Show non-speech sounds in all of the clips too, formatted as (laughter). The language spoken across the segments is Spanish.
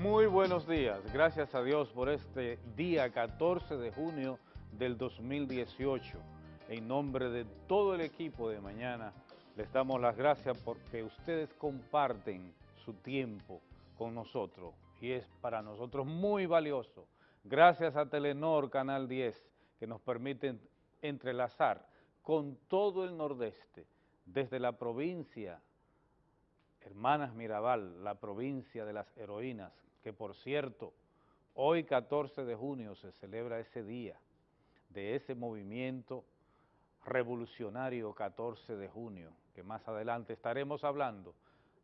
Muy buenos días, gracias a Dios por este día 14 de junio del 2018. En nombre de todo el equipo de mañana, les damos las gracias porque ustedes comparten su tiempo con nosotros y es para nosotros muy valioso. Gracias a Telenor Canal 10 que nos permiten entrelazar con todo el nordeste, desde la provincia Hermanas Mirabal, la provincia de las heroínas, que por cierto, hoy 14 de junio se celebra ese día de ese movimiento revolucionario 14 de junio, que más adelante estaremos hablando.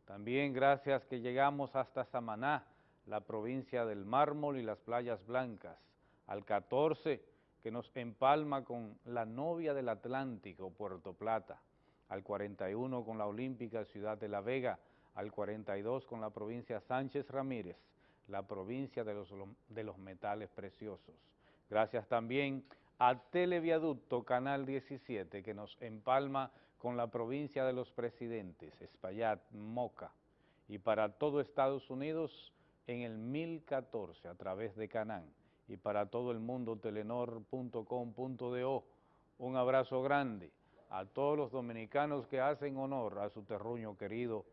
También gracias que llegamos hasta Samaná, la provincia del mármol y las playas blancas, al 14 que nos empalma con la novia del Atlántico, Puerto Plata, al 41 con la olímpica Ciudad de La Vega, al 42 con la provincia Sánchez Ramírez, la provincia de los, de los metales preciosos. Gracias también a Televiaducto Canal 17 que nos empalma con la provincia de los presidentes, Espaillat, Moca, y para todo Estados Unidos en el 1014 a través de Canán y para todo el mundo telenor.com.do. Un abrazo grande a todos los dominicanos que hacen honor a su terruño querido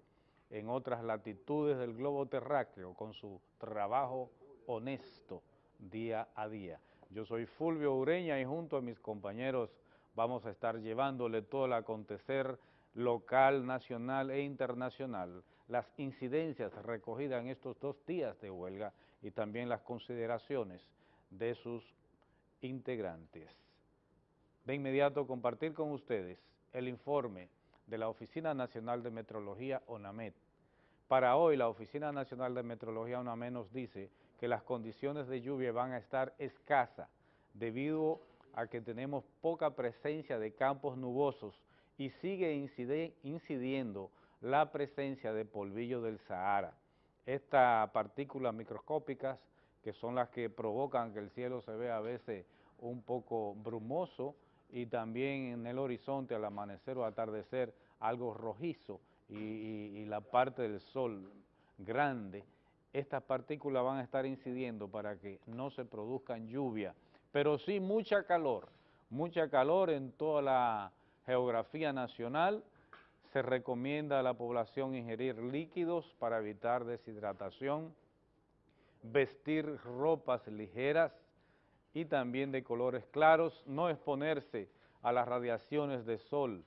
en otras latitudes del globo terráqueo con su trabajo honesto día a día. Yo soy Fulvio Ureña y junto a mis compañeros vamos a estar llevándole todo el acontecer local, nacional e internacional, las incidencias recogidas en estos dos días de huelga y también las consideraciones de sus integrantes. De inmediato compartir con ustedes el informe de la Oficina Nacional de Metrología, ONAMET. Para hoy, la Oficina Nacional de Metrología, ONAMET, nos dice que las condiciones de lluvia van a estar escasas debido a que tenemos poca presencia de campos nubosos y sigue incidiendo la presencia de polvillo del Sahara. Estas partículas microscópicas, que son las que provocan que el cielo se vea a veces un poco brumoso y también en el horizonte al amanecer o atardecer algo rojizo y, la parte del sol grande, estas partículas van a estar incidiendo para que no se produzcan lluvias, pero sí mucha calor, mucha calor en toda la geografía nacional, se recomienda a la población ingerir líquidos para evitar deshidratación, vestir ropas ligeras y también de colores claros, no exponerse a las radiaciones de sol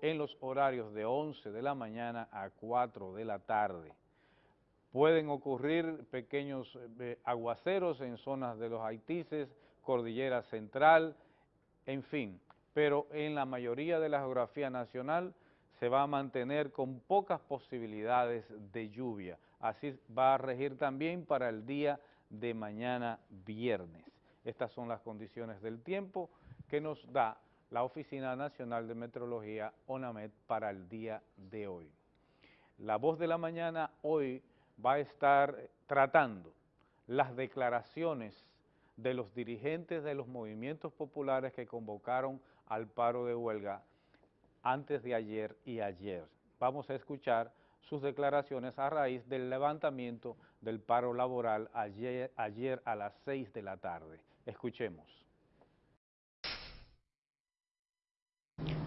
en los horarios de 11 de la mañana a 4 de la tarde. Pueden ocurrir pequeños eh, aguaceros en zonas de los Haitises, Cordillera Central, en fin, pero en la mayoría de la geografía nacional se va a mantener con pocas posibilidades de lluvia. Así va a regir también para el día de mañana viernes. Estas son las condiciones del tiempo que nos da la Oficina Nacional de Meteorología, ONAMED, para el día de hoy. La voz de la mañana hoy va a estar tratando las declaraciones de los dirigentes de los movimientos populares que convocaron al paro de huelga antes de ayer y ayer. Vamos a escuchar sus declaraciones a raíz del levantamiento del paro laboral ayer, ayer a las 6 de la tarde. Escuchemos.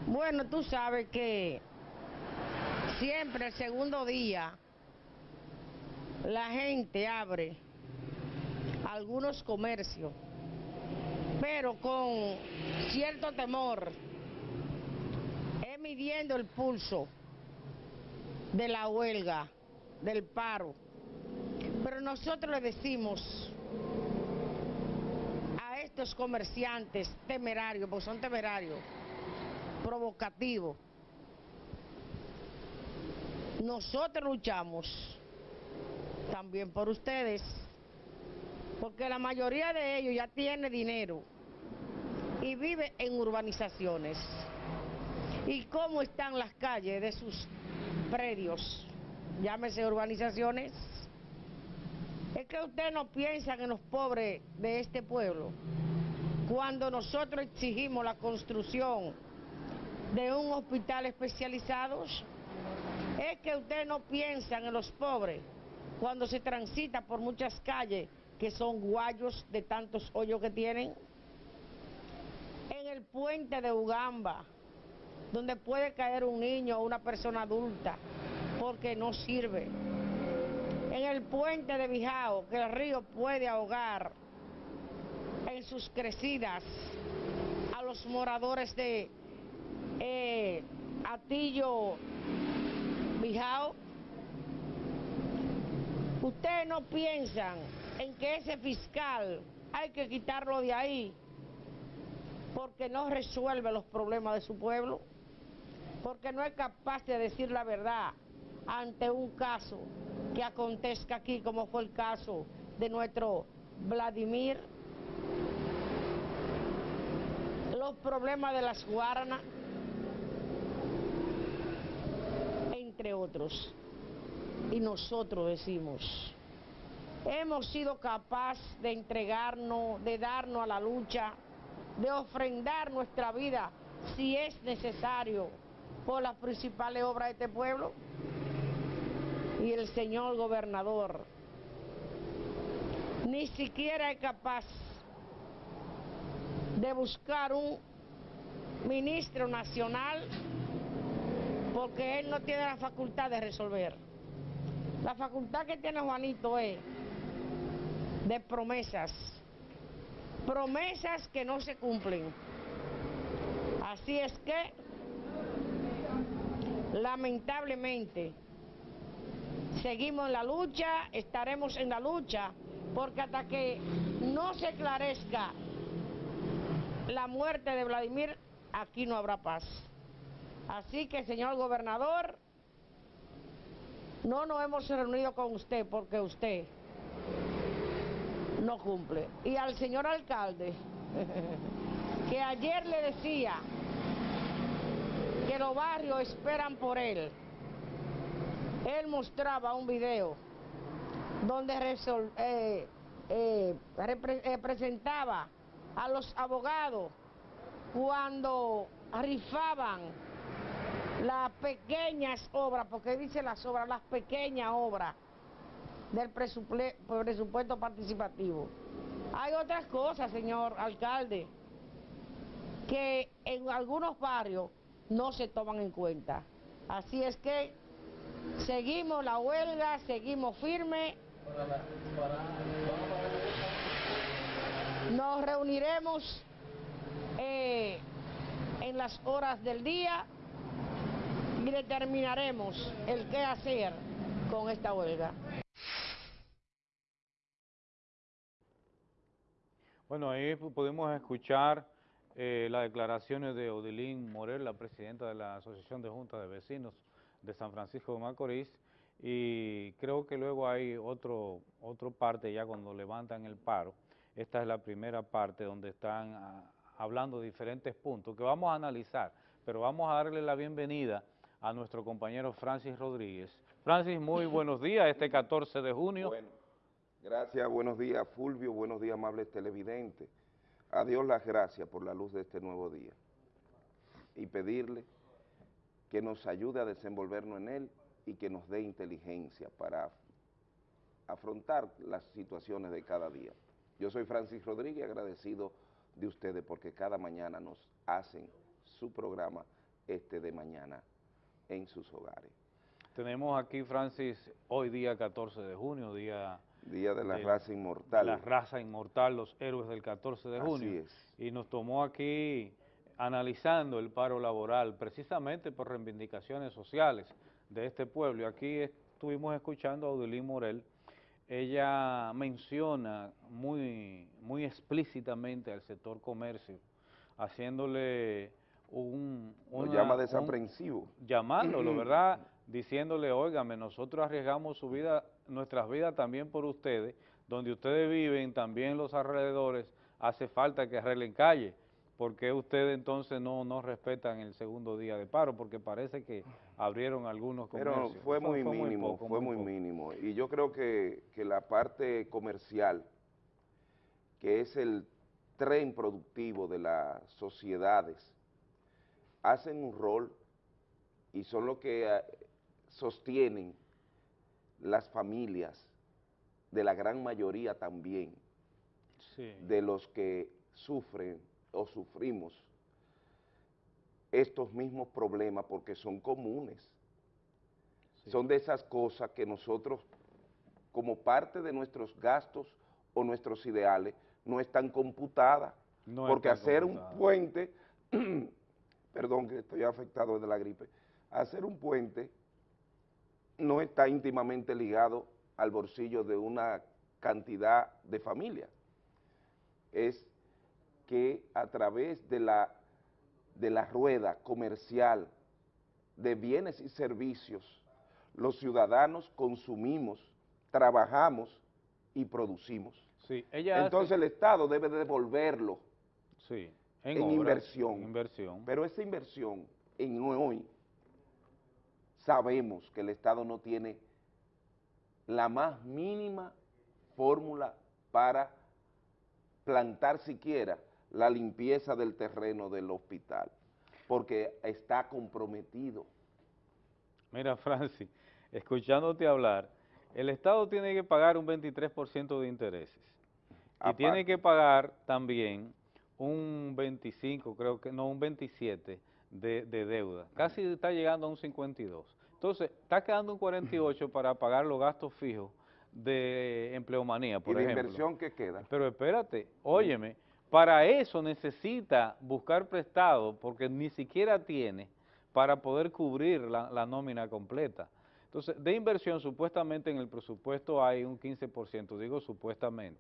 Bueno, tú sabes que siempre el segundo día la gente abre algunos comercios, pero con cierto temor, es midiendo el pulso de la huelga, del paro. Pero nosotros le decimos estos comerciantes temerarios, porque son temerarios, provocativos, nosotros luchamos también por ustedes, porque la mayoría de ellos ya tiene dinero y vive en urbanizaciones. ¿Y cómo están las calles de sus predios? Llámese urbanizaciones. Es que ustedes no piensan en los pobres de este pueblo. Cuando nosotros exigimos la construcción de un hospital especializado, es que ustedes no piensan en los pobres cuando se transita por muchas calles que son guayos de tantos hoyos que tienen. En el puente de Ugamba, donde puede caer un niño o una persona adulta, porque no sirve. En el puente de Bijao, que el río puede ahogar en sus crecidas a los moradores de eh, Atillo Bijao. Ustedes no piensan en que ese fiscal hay que quitarlo de ahí porque no resuelve los problemas de su pueblo, porque no es capaz de decir la verdad ante un caso que acontezca aquí, como fue el caso de nuestro Vladimir, los problemas de las guaranas, entre otros. Y nosotros decimos, hemos sido capaces de entregarnos, de darnos a la lucha, de ofrendar nuestra vida, si es necesario, por las principales obras de este pueblo. Y el señor gobernador ni siquiera es capaz de buscar un ministro nacional porque él no tiene la facultad de resolver. La facultad que tiene Juanito es de promesas, promesas que no se cumplen. Así es que, lamentablemente, seguimos en la lucha, estaremos en la lucha, porque hasta que no se esclarezca la muerte de Vladimir, aquí no habrá paz. Así que, señor gobernador, no nos hemos reunido con usted porque usted no cumple. Y al señor alcalde, (laughs) que ayer le decía que los barrios esperan por él, él mostraba un video donde eh, eh, representaba a los abogados cuando rifaban las pequeñas obras, porque dice las obras, las pequeñas obras del presupuesto participativo. Hay otras cosas, señor alcalde, que en algunos barrios no se toman en cuenta. Así es que seguimos la huelga, seguimos firmes. Nos reuniremos eh, en las horas del día y determinaremos el qué hacer con esta huelga. Bueno, ahí pudimos escuchar eh, las declaraciones de Odilín Morel, la presidenta de la Asociación de Juntas de Vecinos de San Francisco de Macorís, y creo que luego hay otro, otro parte ya cuando levantan el paro. Esta es la primera parte donde están ah, hablando de diferentes puntos que vamos a analizar, pero vamos a darle la bienvenida a nuestro compañero Francis Rodríguez. Francis, muy (laughs) buenos días, este 14 de junio. Bueno, gracias, buenos días Fulvio, buenos días amables televidentes. A Dios las gracias por la luz de este nuevo día y pedirle que nos ayude a desenvolvernos en él y que nos dé inteligencia para afrontar las situaciones de cada día. Yo soy Francis Rodríguez, agradecido de ustedes porque cada mañana nos hacen su programa este de mañana en sus hogares. Tenemos aquí, Francis, hoy día 14 de junio, día... Día de la raza inmortal. la raza inmortal, los héroes del 14 de junio. Así es. Y nos tomó aquí analizando el paro laboral, precisamente por reivindicaciones sociales de este pueblo. Y aquí estuvimos escuchando a Odilín Morel, ella menciona muy, muy explícitamente al sector comercio, haciéndole un... Lo llama desaprensivo. llamándolo, (clears throat) ¿verdad? Diciéndole, óigame, nosotros arriesgamos su vida, nuestras vidas también por ustedes, donde ustedes viven, también los alrededores, hace falta que arreglen calle. ¿Por qué ustedes entonces no, no respetan el segundo día de paro? Porque parece que abrieron algunos comercios. Pero fue muy mínimo, fue muy mínimo. Y yo creo que, que la parte comercial, que es el tren productivo de las sociedades, hacen un rol y son los que eh, sostienen las familias de la gran mayoría también Sí. de los que sufren o sufrimos estos mismos problemas porque son comunes. sí. Son de esas cosas que nosotros, como parte de nuestros gastos o nuestros ideales, no están computadas. No porque están hacer computadas. un puente, (clears throat) perdón que estoy afectado de la gripe, hacer un puente no está íntimamente ligado al bolsillo de una cantidad de familias. Es que a través de la, de la rueda comercial de bienes y servicios, los ciudadanos consumimos, trabajamos y producimos. Sí, ella hace- Entonces el Estado debe devolverlo, sí, en inversión. inversión. pero esa inversión en hoy sabemos que el Estado no tiene la más mínima fórmula para plantar siquiera la limpieza del terreno del hospital, porque está comprometido. Mira, Francis, escuchándote hablar, el Estado tiene que pagar un 23% de intereses y tiene que pagar también un 25, creo que no, un 27 de, de deuda. Casi está llegando a un 52. Entonces, está quedando un 48 (laughs) para pagar los gastos fijos de empleomanía, por y ejemplo. inversión que queda. Pero espérate, óyeme, para eso necesita buscar prestado porque ni siquiera tiene para poder cubrir la, nómina completa. Entonces, de inversión supuestamente en el presupuesto hay un 15%, digo supuestamente.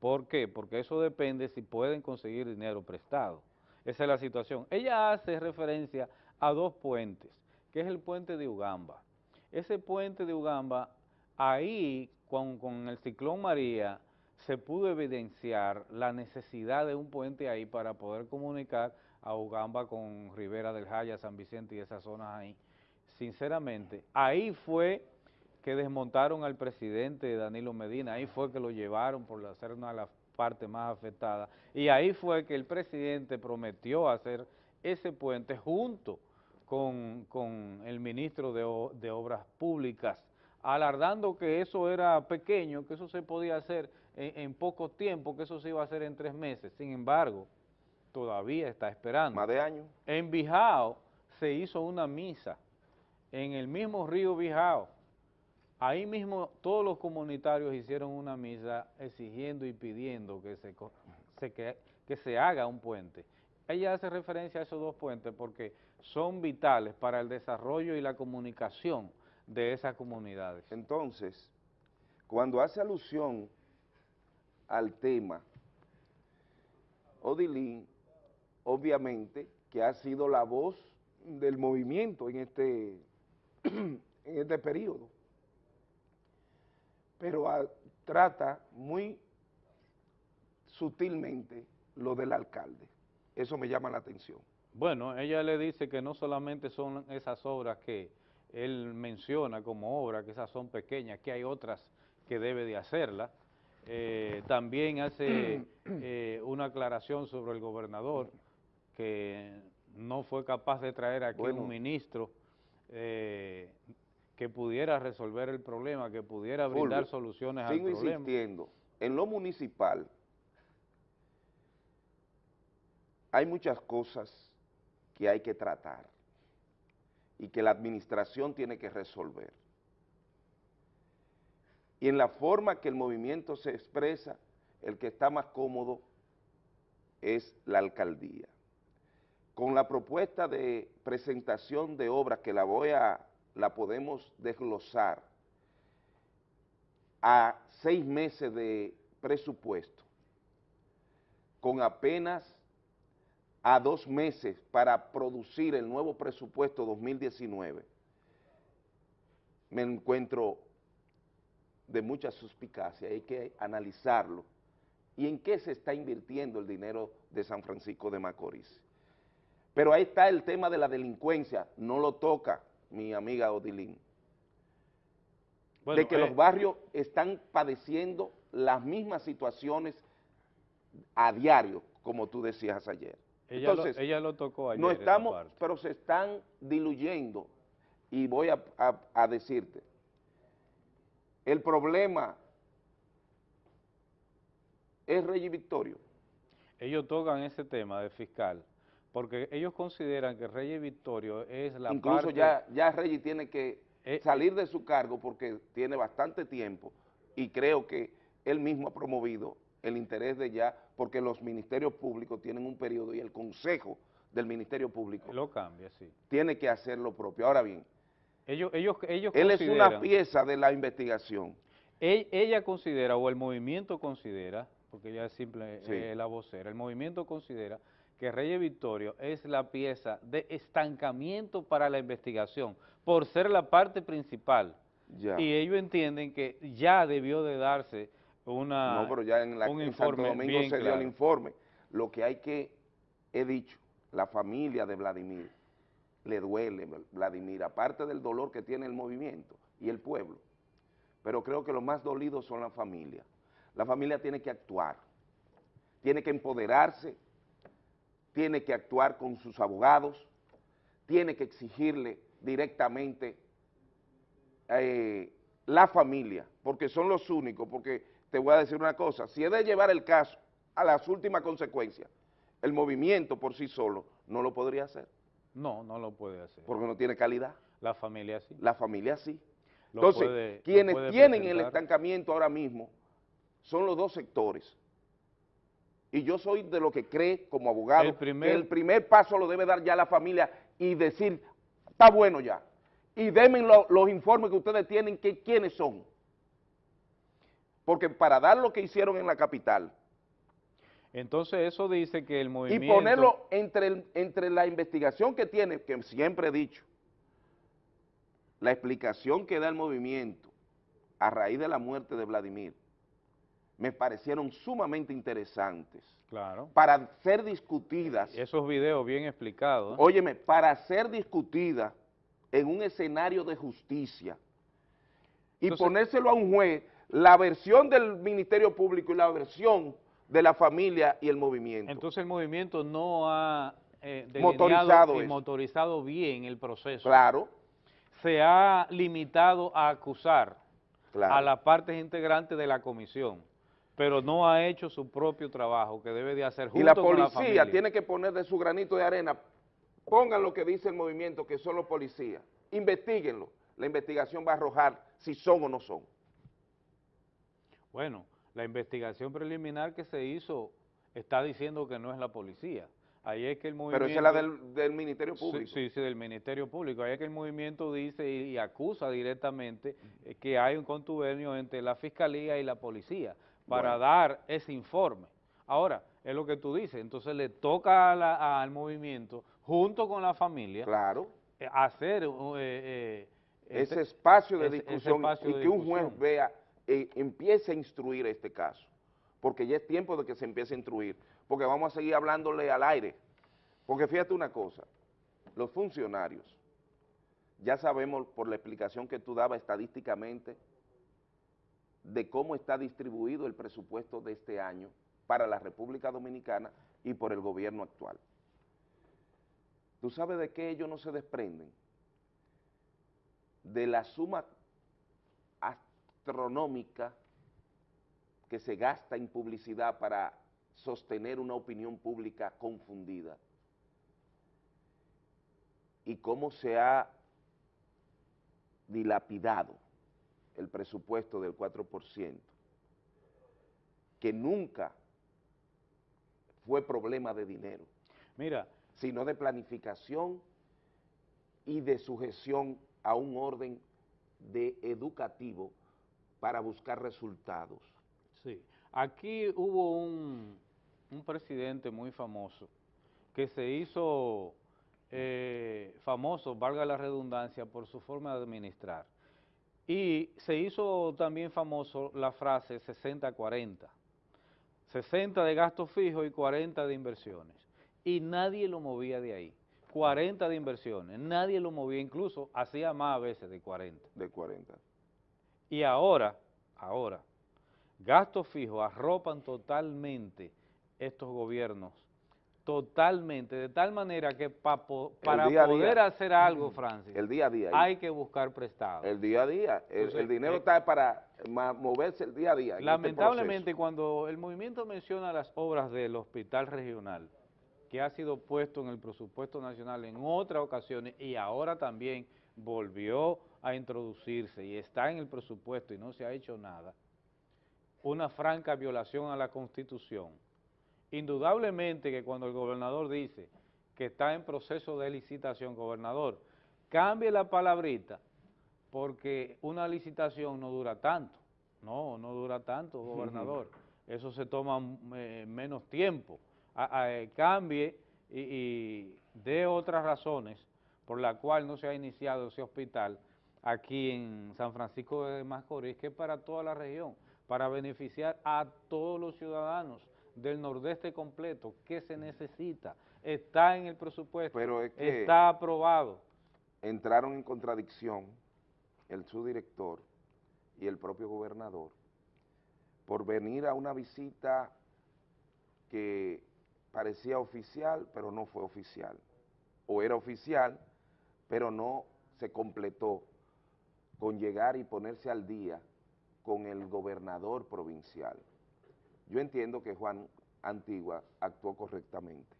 ¿Por qué? Porque eso depende si pueden conseguir dinero prestado. Esa es la situación. Ella hace referencia a dos puentes, que es el puente de Ugamba. Ese puente de Ugamba, ahí con, con el ciclón María, se pudo evidenciar la necesidad de un puente ahí para poder comunicar a Ugamba con Rivera del Jaya, San Vicente y esas zonas ahí. Sinceramente, ahí fue que desmontaron al presidente Danilo Medina, ahí fue que lo llevaron por ser una de las partes más afectadas, y ahí fue que el presidente prometió hacer ese puente junto con, con el ministro de, de Obras Públicas, alardando que eso era pequeño, que eso se podía hacer en, en poco tiempo, que eso se iba a hacer en tres meses. Sin embargo, todavía está esperando. Más de años. En Bijao se hizo una misa, en el mismo río Bijao. Ahí mismo todos los comunitarios hicieron una misa exigiendo y pidiendo que se, se que, que se haga un puente. Ella hace referencia a esos dos puentes porque son vitales para el desarrollo y la comunicación de esas comunidades. Entonces, cuando hace alusión al tema, Odilín, obviamente, que ha sido la voz del movimiento en este, (clears throat) en este periodo, pero ah, trata muy sutilmente lo del alcalde. Eso me llama la atención. Bueno, ella le dice que no solamente son esas obras que él menciona como obras, que esas son pequeñas, que hay otras que debe de hacerlas. Eh, también hace (clears throat) eh, una aclaración sobre el gobernador, que no fue capaz de traer aquí Bueno. un ministro eh, que pudiera resolver el problema, que pudiera brindar soluciones Sigo al problema. insistiendo, en lo municipal hay muchas cosas que hay que tratar y que la administración tiene que resolver. Y en la forma que el movimiento se expresa, el que está más cómodo es la alcaldía. Con la propuesta de presentación de obras que la voy a, la podemos desglosar a seis meses de presupuesto, con apenas a dos meses para producir el nuevo presupuesto 2019, me encuentro de mucha suspicacia, hay que analizarlo. ¿Y en qué se está invirtiendo el dinero de San Francisco de Macorís? Pero ahí está el tema de la delincuencia, no lo toca mi amiga Odilín Bueno, de que eh, los barrios están padeciendo las mismas situaciones a diario, como tú decías ayer. ella, Entonces, lo, ella lo tocó ayer no estamos, pero se están diluyendo, y voy a, a- a decirte, el problema es Rey Victorio. Ellos tocan ese tema de fiscal, porque ellos consideran que Reyes Victorio es la Incluso parte... ya, ya Reyes tiene que Eh, salir de su cargo porque tiene bastante tiempo y creo que él mismo ha promovido el interés de ya, porque los ministerios públicos tienen un periodo y el consejo del Ministerio Público Lo cambia, sí. tiene que hacer lo propio. Ahora bien, Ellos, ellos, ellos él es una pieza de la investigación. Ella considera, o el movimiento considera, porque ella es simple Sí. eh, la vocera, el movimiento considera que Reyes Victorio es la pieza de estancamiento para la investigación, por ser la parte principal. Ya. Y ellos entienden que ya debió de darse una, no, pero ya en, la, un en Santo Domingo se dio el informe. Lo que hay que, he dicho, la familia de Vladimir, le duele Vladimir, aparte del dolor que tiene el movimiento y el pueblo. Pero creo que los más dolidos son la familia. La familia tiene que actuar, tiene que empoderarse, tiene que actuar con sus abogados, tiene que exigirle directamente eh, la familia, porque son los únicos, porque te voy a decir una cosa, si es de llevar el caso a las últimas consecuencias, el movimiento por sí solo no lo podría hacer, No, no lo puede hacer. porque no tiene calidad, La familia sí. la familia sí. Lo Entonces, puede- quienes tienen el estancamiento ahora mismo son los dos sectores. Y yo soy de lo que cree como abogado El primer- que el primer paso lo debe dar ya la familia y decir, está bueno ya. Y denme lo- los informes que ustedes tienen, que quiénes son. Porque para dar lo que hicieron en la capital Entonces eso dice que el y movimiento... ponerlo entre, el- entre la investigación que tiene, que siempre he dicho, la explicación que da el movimiento a raíz de la muerte de Vladimir, me parecieron sumamente interesantes Claro. para ser discutidas, Esos videos bien explicados. ¿eh? óyeme, para ser discutidas en un escenario de justicia y Entonces- ponérselo a un juez, la versión del Ministerio Público y la versión de la familia y el movimiento. Entonces el movimiento no ha eh, Motorizado delineado y eso. motorizado bien el proceso. claro, Se ha limitado a acusar claro. a las partes integrantes de la comisión, pero no ha hecho su propio trabajo que debe de hacer junto y la con la policía tiene que poner de su granito de arena, pongan lo que dice el movimiento, que son los policías, investiguenlo, la investigación va a arrojar si son o no son. Bueno, la investigación preliminar que se hizo está diciendo que no es la policía. Ahí es que el movimiento... Pero esa es la del, del Ministerio Público. Sí, sí, del Ministerio Público. Ahí es que el movimiento dice y, y acusa directamente eh, que hay un contubernio entre la Fiscalía y la Policía para Bueno. dar ese informe. Ahora, es lo que tú dices, entonces le toca a la- al movimiento, junto con la familia, Claro, eh, hacer... eh, eh, ese este- espacio de ese- ese discusión espacio y de que un juez discusión. vea, eh, empiece a instruir este caso, porque ya es tiempo de que se empiece a instruir, porque vamos a seguir hablándole al aire, porque fíjate una cosa, los funcionarios, ya sabemos por la explicación que tú dabas estadísticamente de cómo está distribuido el presupuesto de este año para la República Dominicana y por el gobierno actual. ¿Tú sabes de qué ellos no se desprenden? De la suma astronómica que se gasta en publicidad para sostener una opinión pública confundida. Y cómo se ha dilapidado el presupuesto del 4%, que nunca fue problema de dinero, Mira, sino de planificación y de sujeción a un orden de educativo para buscar resultados. Sí, aquí hubo un, un presidente muy famoso que se hizo eh, famoso, valga la redundancia, por su forma de administrar. Y se hizo también famoso la frase 60-40, 60 de gastos fijos y 40 de inversiones. Y nadie lo movía de ahí. 40 de inversiones, nadie lo movía, incluso hacía más a veces de 40. de 40. Y ahora, ahora, gastos fijos arropan totalmente estos gobiernos totalmente, de tal manera que para poder hacer algo, Francis, el día a día, hay que buscar prestado. El día a día, el, dinero eh, está para moverse el día a día. Este lamentablemente, cuando el movimiento menciona las obras del hospital regional, que ha sido puesto en el presupuesto nacional en otras ocasiones y ahora también volvió a introducirse y está en el presupuesto y no se ha hecho nada, una franca violación a la Constitución Indudablemente que cuando el gobernador dice que está en proceso de licitación, gobernador, cambie la palabrita porque una licitación no dura tanto. No, no dura tanto, gobernador. Eso se toma eh, menos tiempo. Eh, cambie y, y dé otras razones por la cual no se ha iniciado ese hospital aquí en San Francisco de Macorís, que es para toda la región, para beneficiar a todos los ciudadanos del nordeste completo, ¿qué se necesita? Está en el presupuesto, Pero está aprobado. Entraron en contradicción el subdirector y el propio gobernador por venir a una visita que parecía oficial, pero no fue oficial, o era oficial, pero no se completó con llegar y ponerse al día con el gobernador provincial. Yo entiendo que Juan Antigua actuó correctamente,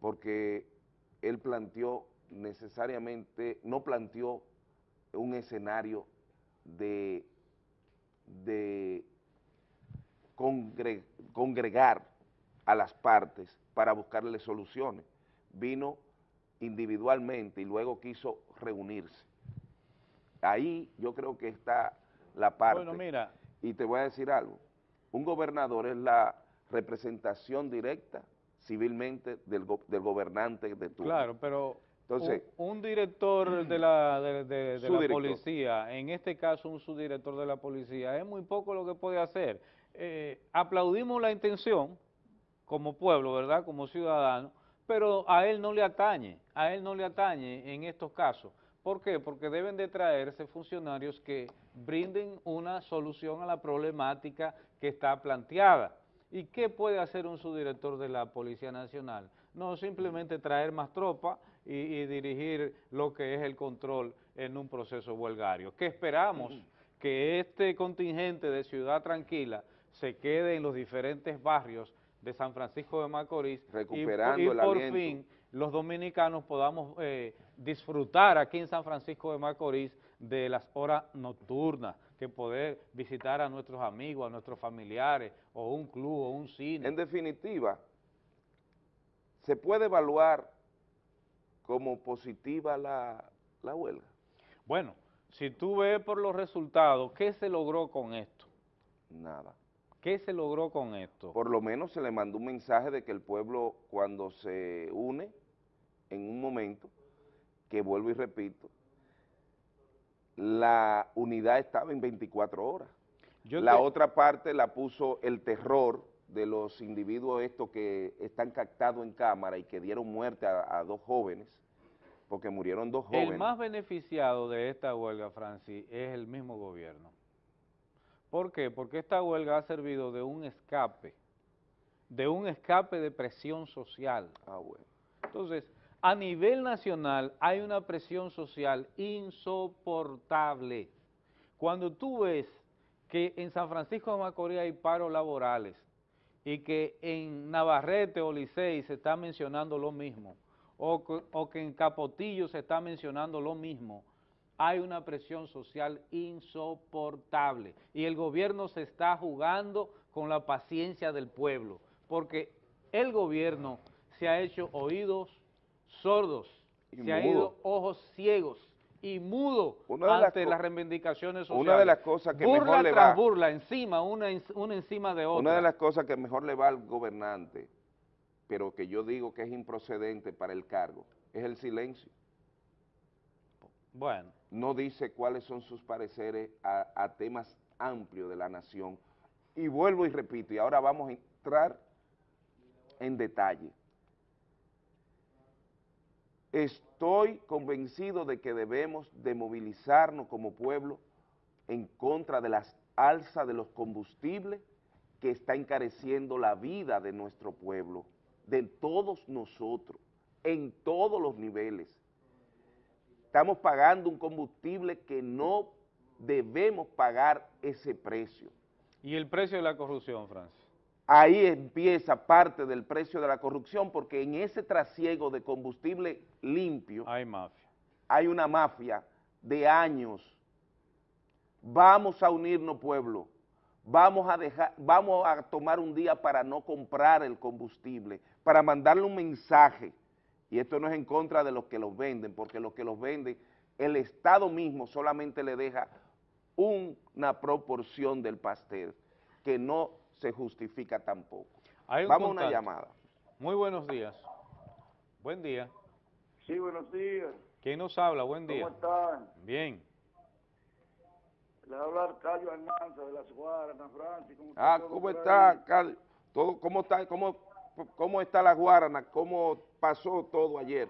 porque él planteó necesariamente, no planteó un escenario de, congregar a las partes para buscarle soluciones. Vino individualmente y luego quiso reunirse. Ahí yo creo que está la parte. Bueno, mira. Y te voy a decir algo un gobernador es la representación directa civilmente del, gobernante de turno. Claro, pero Entonces, un, director de la, de, la policía, en este caso un subdirector de la policía, es muy poco lo que puede hacer. Eh, aplaudimos la intención como pueblo, ¿verdad?, como ciudadano, pero a él no le atañe, a él no le atañe en estos casos. ¿Por qué? Porque deben de traerse funcionarios que brinden una solución a la problemática que está planteada. ¿Y qué puede hacer un subdirector de la Policía Nacional? No simplemente traer más tropa y, dirigir lo que es el control en un proceso huelgario. ¿Qué esperamos? Que este contingente de Ciudad Tranquila se quede en los diferentes barrios de San Francisco de Macorís Recuperando y, por fin los dominicanos podamos eh, disfrutar aquí en San Francisco de Macorís de las horas nocturnas, que poder visitar a nuestros amigos, a nuestros familiares, o un club, o un cine. En definitiva, ¿se puede evaluar como positiva la, la huelga? Bueno, si tú ves por los resultados, ¿qué se logró con esto? Nada. ¿Qué se logró con esto? Por lo menos se le mandó un mensaje de que el pueblo cuando se une en un momento, que vuelvo y repito, la unidad estaba en 24 horas. la otra parte la puso el terror de los individuos estos que están captados en cámara y que dieron muerte a, dos jóvenes, porque murieron dos jóvenes. El más beneficiado de esta huelga, Francis, es el mismo gobierno. ¿Por qué? Porque esta huelga ha servido de un escape, de un escape de presión social. Ah, bueno. Entonces, a nivel nacional hay una presión social insoportable. Cuando tú ves que en San Francisco de Macorís hay paros laborales y que en Navarrete o Licey se está mencionando lo mismo, o, o que en Capotillo se está mencionando lo mismo, hay una presión social insoportable y el gobierno se está jugando con la paciencia del pueblo, porque el gobierno se ha hecho oídos sordos, se han ido ojos ciegos y mudo ante las, reivindicaciones sociales. Una de las cosas que mejor le va... burla, encima, una, una encima de otra. Una de las cosas que mejor le va al gobernante, pero que yo digo que es improcedente para el cargo, es el silencio. Bueno. No dice cuáles son sus pareceres a, temas amplios de la nación. Y vuelvo y repito, y ahora vamos a entrar en detalle. Estoy convencido de que debemos de movilizarnos como pueblo en contra de las alzas de los combustibles que está encareciendo la vida de nuestro pueblo de todos nosotros, en todos los niveles. Estamos pagando un combustible que no debemos pagar ese precio. ¿Y el precio de la corrupción, Francis? Ahí empieza parte del precio de la corrupción, porque en ese trasiego de combustible limpio... Hay mafia. Hay una mafia de años. Vamos a unirnos, pueblo. Vamos a, dejar, vamos a tomar un día para no comprar el combustible, para mandarle un mensaje. Y esto no es en contra de los que los venden, porque los que los venden, el Estado mismo solamente le deja una proporción del pastel, que no se justifica tampoco. Vamos a una llamada. Muy buenos días. Buen día. Sí, buenos días. ¿Quién nos habla? Buen día. ¿Cómo están? Bien. Le habla Arcadio Almanza de las Guaranas, Francis. ¿cómo ah, ¿cómo está, Todo, ¿Cómo está, cómo, cómo está la Guarana? ¿Cómo pasó todo ayer?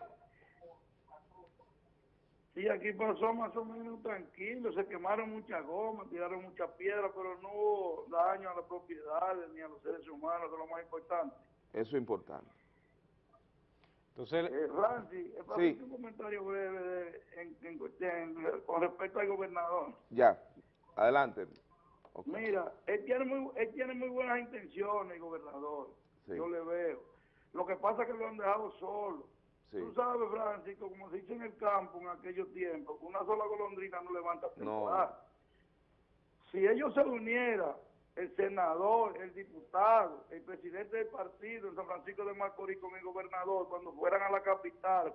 Sí, aquí pasó más o menos tranquilo, se quemaron muchas gomas, tiraron muchas piedras, pero no hubo daño a las propiedades ni a los seres humanos, que es lo más importante. Eso es importante. Entonces, eh, Francis, sí. un comentario breve con respecto al gobernador. Ya, adelante. Mira, él tiene, muy, él tiene muy buenas intenciones, el gobernador, yo le veo. Lo que pasa es que lo han dejado solo Tú sabes, Francisco, como se dice en el campo en aquellos tiempos, una sola golondrina no levanta temporada. Si ellos se unieran, el senador, el diputado, el presidente del partido en San Francisco de Macorís con el gobernador, cuando fueran a la capital,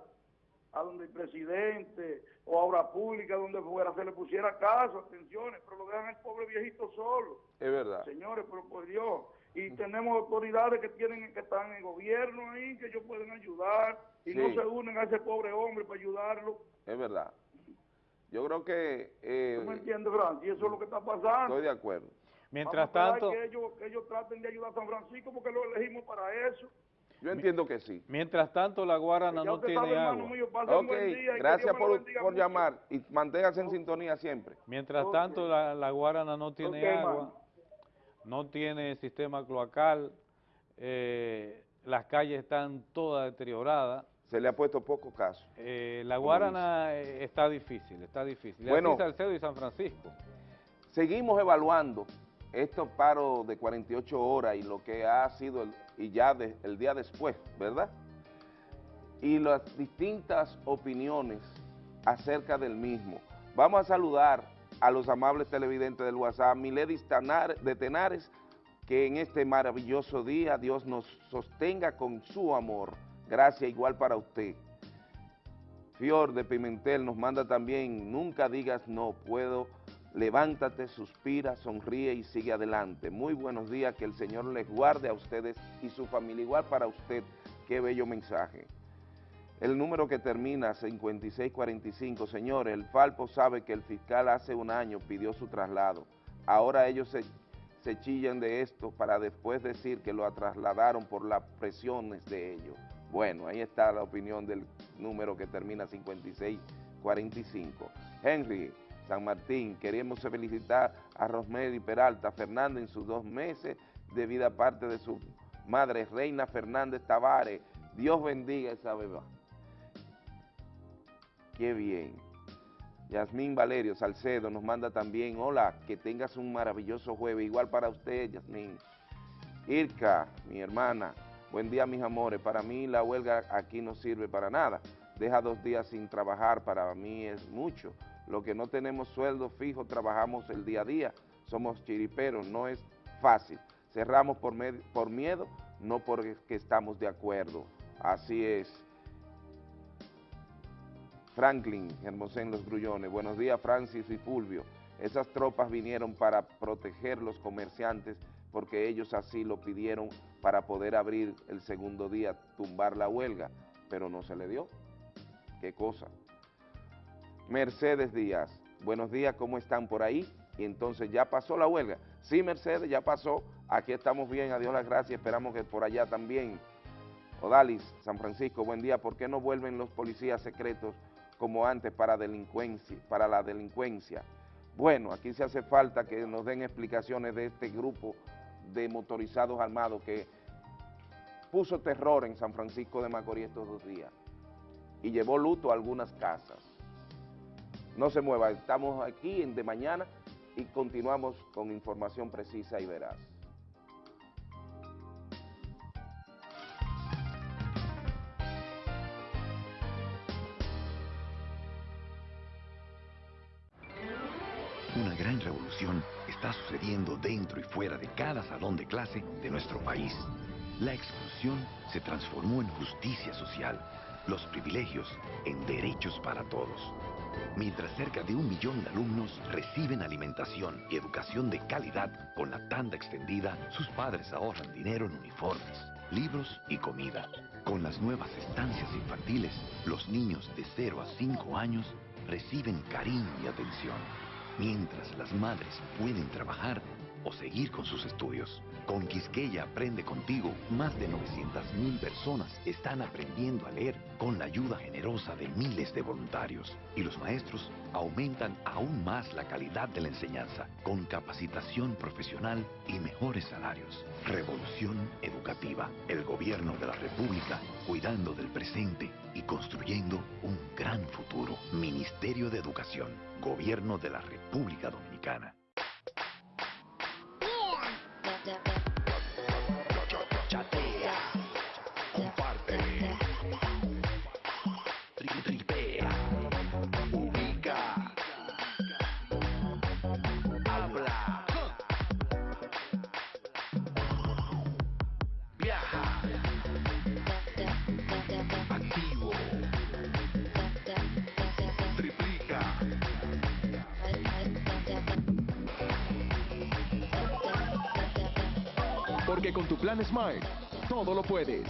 a donde el presidente o a obra pública, donde fuera, se le pusiera caso, atenciones, pero lo dejan el pobre viejito solo. Es verdad. Señores, pero por Dios. Y tenemos autoridades que tienen que están en el gobierno ahí, que ellos pueden ayudar y no se unen a ese pobre hombre para ayudarlo. Es verdad. Yo creo que... Eh, ¿Tú me entiendes, Francis? Eso es lo que está pasando. Estoy de acuerdo. Mientras tanto... Que ellos, que ellos traten de ayudar a San Francisco porque lo elegimos para eso. Yo entiendo que sí. Mientras tanto, la Guarana no tiene agua. ok, gracias por, por llamar y manténgase en sintonía siempre. Mientras tanto, la, la, Guarana no tiene agua, no tiene sistema cloacal, eh, las calles están todas deterioradas, se le ha puesto poco caso. Eh, la Guarana eh, está difícil, está difícil. Bueno, Salcedo y San Francisco. Seguimos evaluando estos paros de 48 horas y lo que ha sido el, y ya el día después, ¿verdad? Y las distintas opiniones acerca del mismo. Vamos a saludar a los amables televidentes del WhatsApp, Miledis de Tenares, que en este maravilloso día Dios nos sostenga con su amor Gracias igual para usted. Fior de Pimentel nos manda también, nunca digas no, puedo, levántate, suspira, sonríe y sigue adelante. Muy buenos días, que el Señor les guarde a ustedes y su familia, igual para usted, qué bello mensaje. El número que termina 5645, señores, el Falpo sabe que el fiscal hace un año pidió su traslado. Ahora ellos se, chillan de esto para después decir que lo trasladaron por las presiones de ellos. Bueno, ahí está la opinión del número que termina 5645. Henry San Martín, queremos felicitar a Rosemary Peralta Fernández en sus dos meses de vida parte de su madre Reina Fernández Tavares. Dios bendiga esa beba. Qué bien. Yasmín Valerio Salcedo nos manda también, hola, que tengas un maravilloso jueves, igual para usted, Yasmín. Irka, mi hermana, Buen día, mis amores. Para mí la huelga aquí no sirve para nada. Deja dos días sin trabajar, para mí es mucho. Lo que no tenemos sueldo fijo, trabajamos el día a día. Somos chiriperos, no es fácil. Cerramos por, por miedo, no porque estamos de acuerdo. Así es. Franklin, Hermosén Los Grullones. Buenos días, Francis y Fulvio. Esas tropas vinieron para proteger los comerciantes porque ellos así lo pidieron para poder abrir el segundo día, tumbar la huelga, pero no se le dio. ¿Qué cosa? Mercedes Díaz, buenos días, ¿cómo están por ahí? Y entonces ya pasó la huelga. Sí, Mercedes, ya pasó, aquí estamos bien, adiós las gracias, esperamos que por allá también. Odalis, San Francisco, buen día, ¿por qué no vuelven los policías secretos como antes para, delincuencia, para la delincuencia? Bueno, aquí se hace falta que nos den explicaciones de este grupo de motorizados armados que puso terror en San Francisco de Macorís estos dos días y llevó luto a algunas casas. No se mueva, estamos aquí De Mañana y continuamos con información precisa y veraz. Revolución está sucediendo dentro y fuera de cada salón de clase de nuestro país. La exclusión se transformó en justicia social los privilegios en derechos para todos. Mientras cerca de un millón de alumnos reciben alimentación y educación de calidad con la tanda extendida, sus padres ahorran dinero en uniformes, libros y comida. Con las nuevas estancias infantiles, los niños de 0 a 5 años reciben cariño y atención, mientras las madres pueden trabajar o seguir con sus estudios. Con Quisqueya Aprende Contigo, más de 900.000 personas están aprendiendo a leer con la ayuda generosa de miles de voluntarios. Y los maestros aumentan aún más la calidad de la enseñanza, con capacitación profesional y mejores salarios. Revolución educativa. El gobierno de la República cuidando del presente y construyendo un gran futuro. Ministerio de Educación. Gobierno de la República Dominicana. Porque con tu plan Smart, todo lo puedes.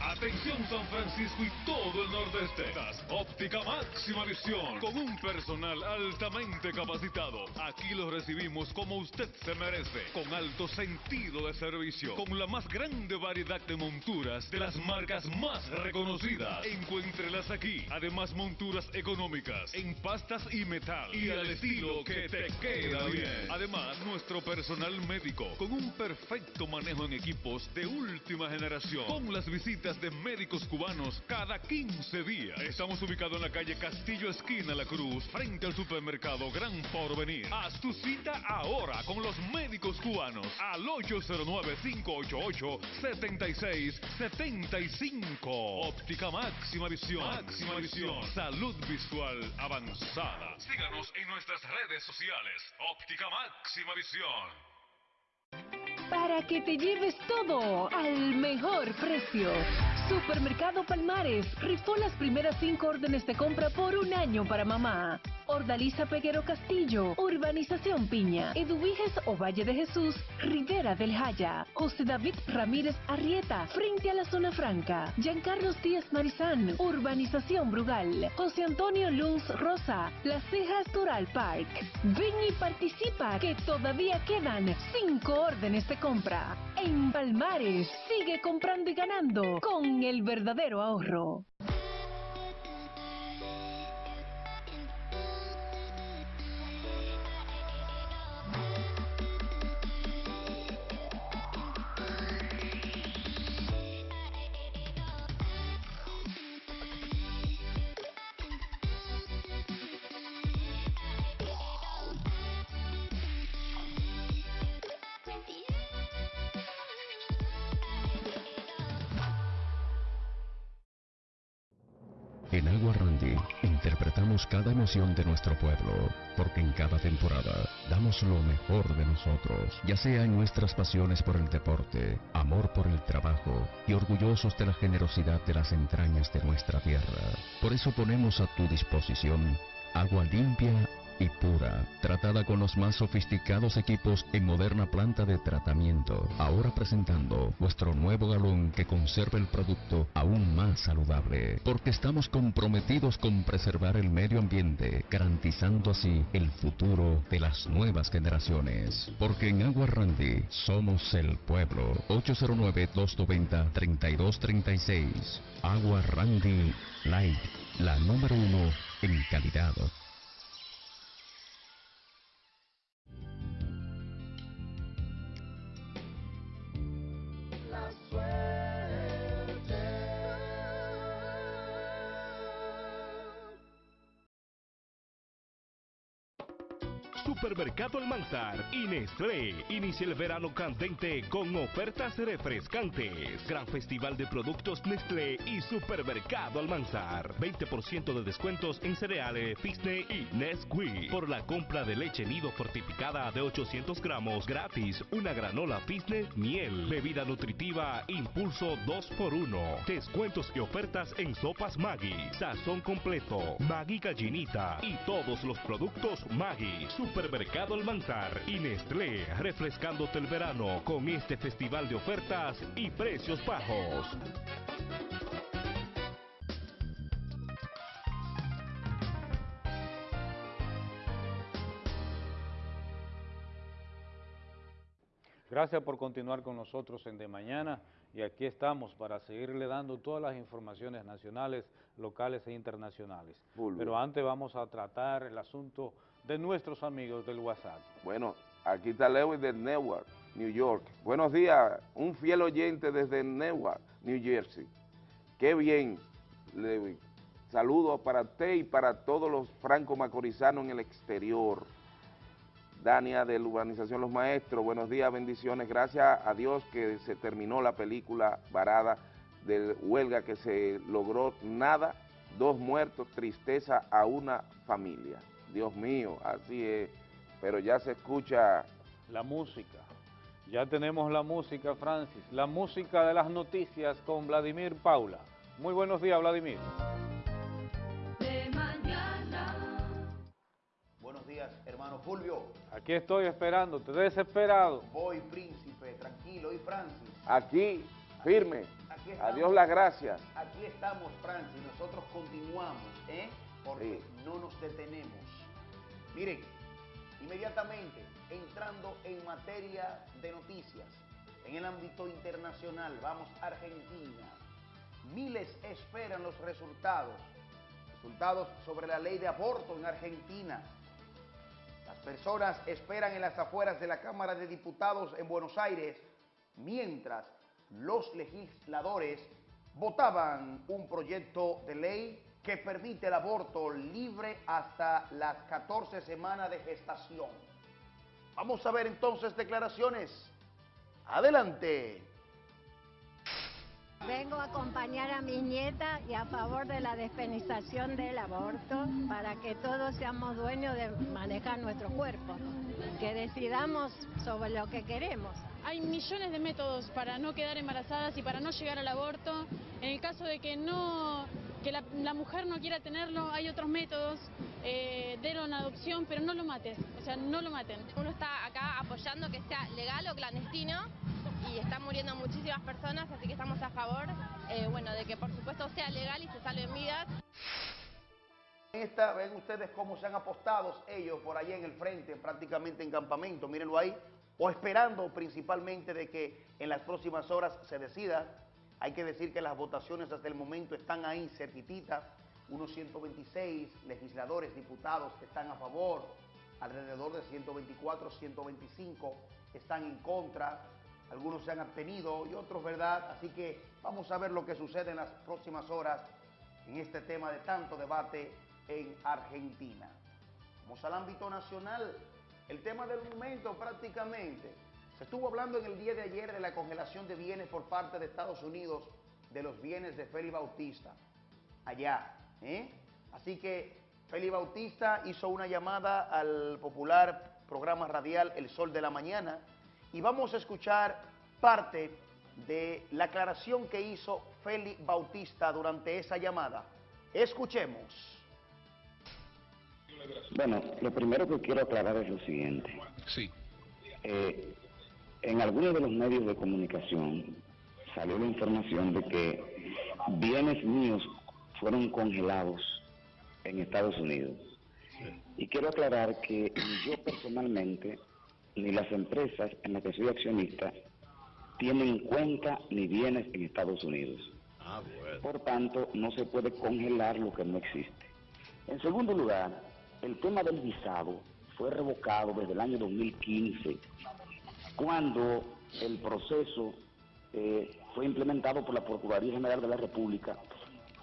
Atención San Francisco y todo el nordeste. Óptica máxima visión con un personal altamente capacitado. Aquí lo recibimos como usted se merece, con alto sentido de servicio, con la más grande variedad de monturas de las marcas más reconocidas. Encuéntrelas aquí. Además monturas económicas en pastas y metal y al estilo que te queda bien. Además nuestro personal médico con un perfecto manejo en equipos de última generación, con las visitas de médicos cubanos cada 15 días. Estamos ubicados en la calle Castillo Esquina La Cruz, frente al supermercado Gran Porvenir. Haz tu cita ahora con los médicos cubanos al 809-588-7675. Óptica máxima visión. Máxima visión. Salud visual avanzada. Síganos en nuestras redes sociales. Óptica máxima visión para que te lleves todo al mejor precio. Supermercado Palmares rifó las primeras cinco órdenes de compra por un año para mamá. Ordaliza Peguero Castillo, Urbanización Piña, Eduviges o Valle de Jesús, Rivera del Jaya, José David Ramírez Arrieta, frente a la Zona Franca, Giancarlos Díaz Marizán, Urbanización Brugal, José Antonio Luz Rosa, Las Cejas Tural Park. Ven y participa, que todavía quedan cinco órdenes de compra. En Palmares, sigue comprando y ganando con el verdadero ahorro. Cada emoción de nuestro pueblo, porque en cada temporada damos lo mejor de nosotros, ya sea en nuestras pasiones por el deporte, amor por el trabajo y orgullosos de la generosidad de las entrañas de nuestra tierra. Por eso ponemos a tu disposición agua limpia y pura, tratada con los más sofisticados equipos en moderna planta de tratamiento. Ahora presentando nuestro nuevo galón que conserva el producto aún más saludable, porque estamos comprometidos con preservar el medio ambiente, garantizando así el futuro de las nuevas generaciones. Porque en Agua Randy somos el pueblo. 809-290-3236. Agua Randy Light, la número uno en calidad. I swear. Supermercado Almanzar y Nestlé. Inicia el verano candente con ofertas refrescantes. Gran festival de productos Nestlé y Supermercado Almanzar. 20% de descuentos en cereales, Fisne y Nesquik. Por la compra de leche nido fortificada de 800 gramos gratis. Una granola Fisne miel. Bebida nutritiva Impulso 2x1. Descuentos y ofertas en sopas Maggi. Sazón completo. Maggi gallinita. Y todos los productos Maggi. Supermercado Almanzar y Nestlé, refrescándote el verano con este festival de ofertas y precios bajos. Gracias por continuar con nosotros en De Mañana y aquí estamos para seguirle dando todas las informaciones nacionales, locales e internacionales. Pero antes vamos a tratar el asunto de nuestros amigos del WhatsApp. Bueno, aquí está Lewis de Newark, New York. Buenos días, un fiel oyente desde Newark, New Jersey. Qué bien, Lewis. Saludos para usted y para todos los franco-macorizanos en el exterior. Dania de la Urbanización Los Maestros, buenos días, bendiciones. Gracias a Dios que se terminó la película varada de huelga que se logró nada, dos muertos, tristeza a una familia. Dios mío, así es, pero ya se escucha... La música, ya tenemos la música, Francis, la música de las noticias con Vladimir Paula. Muy buenos días, Vladimir. De mañana. Buenos días, hermano Fulvio. Aquí estoy esperándote, desesperado. Voy, príncipe, tranquilo, y Francis. Aquí, firme. Adiós las gracias. Aquí estamos, Francis, nosotros continuamos, ¿eh? Porque no nos detenemos. Miren, inmediatamente entrando en materia de noticias, en el ámbito internacional, vamos a Argentina. Miles esperan los resultados, resultados sobre la ley de aborto en Argentina. Las personas esperan en las afueras de la Cámara de Diputados en Buenos Aires, mientras los legisladores votaban un proyecto de ley que permite el aborto libre hasta las 14 semanas de gestación. Vamos a ver entonces declaraciones. Adelante. Vengo a acompañar a mis nietas y a favor de la despenización del aborto para que todos seamos dueños de manejar nuestro cuerpo, que decidamos sobre lo que queremos. Hay millones de métodos para no quedar embarazadas y para no llegar al aborto. En el caso de que no que la, mujer no quiera tenerlo, hay otros métodos, eh, una adopción, pero no lo maten, o sea, no lo maten. Uno está acá apoyando que sea legal o clandestino y están muriendo muchísimas personas, así que estamos a favor, eh, bueno, de que por supuesto sea legal y se salven vidas. Esta, ven ustedes cómo se han apostado ellos por ahí en el frente, prácticamente en campamento, mírenlo ahí, o esperando principalmente de que en las próximas horas se decida hay que decir que las votaciones hasta el momento están ahí cerquititas, unos 126 legisladores, diputados que están a favor, alrededor de 124, 125 están en contra, algunos se han abstenido y otros, ¿verdad? Así que vamos a ver lo que sucede en las próximas horas en este tema de tanto debate en Argentina. Vamos al ámbito nacional, el tema del momento prácticamente se estuvo hablando en el día de ayer de la congelación de bienes por parte de Estados Unidos de los bienes de Félix Bautista, allá. ¿eh? Así que Félix Bautista hizo una llamada al popular programa radial El Sol de la Mañana y vamos a escuchar parte de la aclaración que hizo Félix Bautista durante esa llamada. Escuchemos. Bueno, lo primero que quiero aclarar es lo siguiente. Sí. Eh, en algunos de los medios de comunicación salió la información de que bienes míos fueron congelados en Estados Unidos. Y quiero aclarar que yo personalmente, ni las empresas en las que soy accionista, tienen en cuenta ni bienes en Estados Unidos. Ah, Por tanto, no se puede congelar lo que no existe. En segundo lugar, el tema del visado fue revocado desde el año 2015 cuando el proceso eh, fue implementado por la Procuraduría General de la República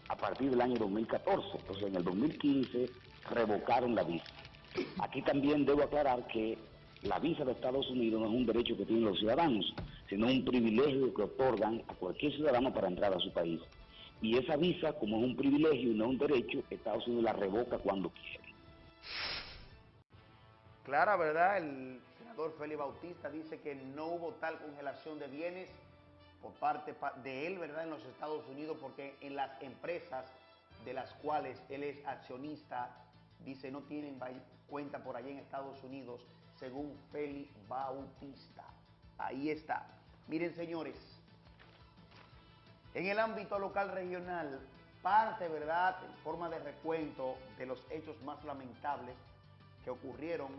a partir del año 2014. Entonces, en el 2015 revocaron la visa. Aquí también debo aclarar que la visa de Estados Unidos no es un derecho que tienen los ciudadanos, sino un privilegio que otorgan a cualquier ciudadano para entrar a su país. Y esa visa, como es un privilegio y no un derecho, Estados Unidos la revoca cuando quiere. Clara, ¿verdad? El senador Félix Bautista dice que no hubo tal congelación de bienes por parte de él, ¿verdad? En los Estados Unidos, porque en las empresas de las cuales él es accionista, dice, no tienen cuenta por allá en Estados Unidos, según Félix Bautista. Ahí está. Miren, señores, en el ámbito local regional, parte, ¿verdad?, en forma de recuento de los hechos más lamentables que ocurrieron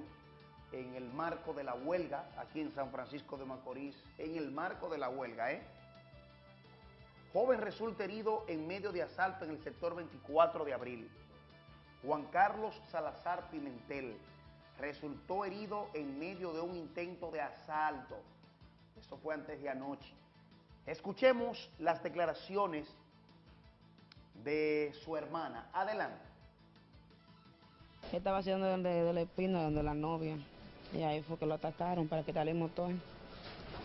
en el marco de la huelga aquí en San Francisco de Macorís, en el marco de la huelga, ¿eh? Joven resulta herido en medio de asalto en el sector 24 de abril. Juan Carlos Salazar Pimentel resultó herido en medio de un intento de asalto. Eso fue antes de anoche. Escuchemos las declaraciones de su hermana. Adelante. Estaba haciendo donde, de la espina, donde la novia. Y ahí fue que lo atacaron para quitarle el motor.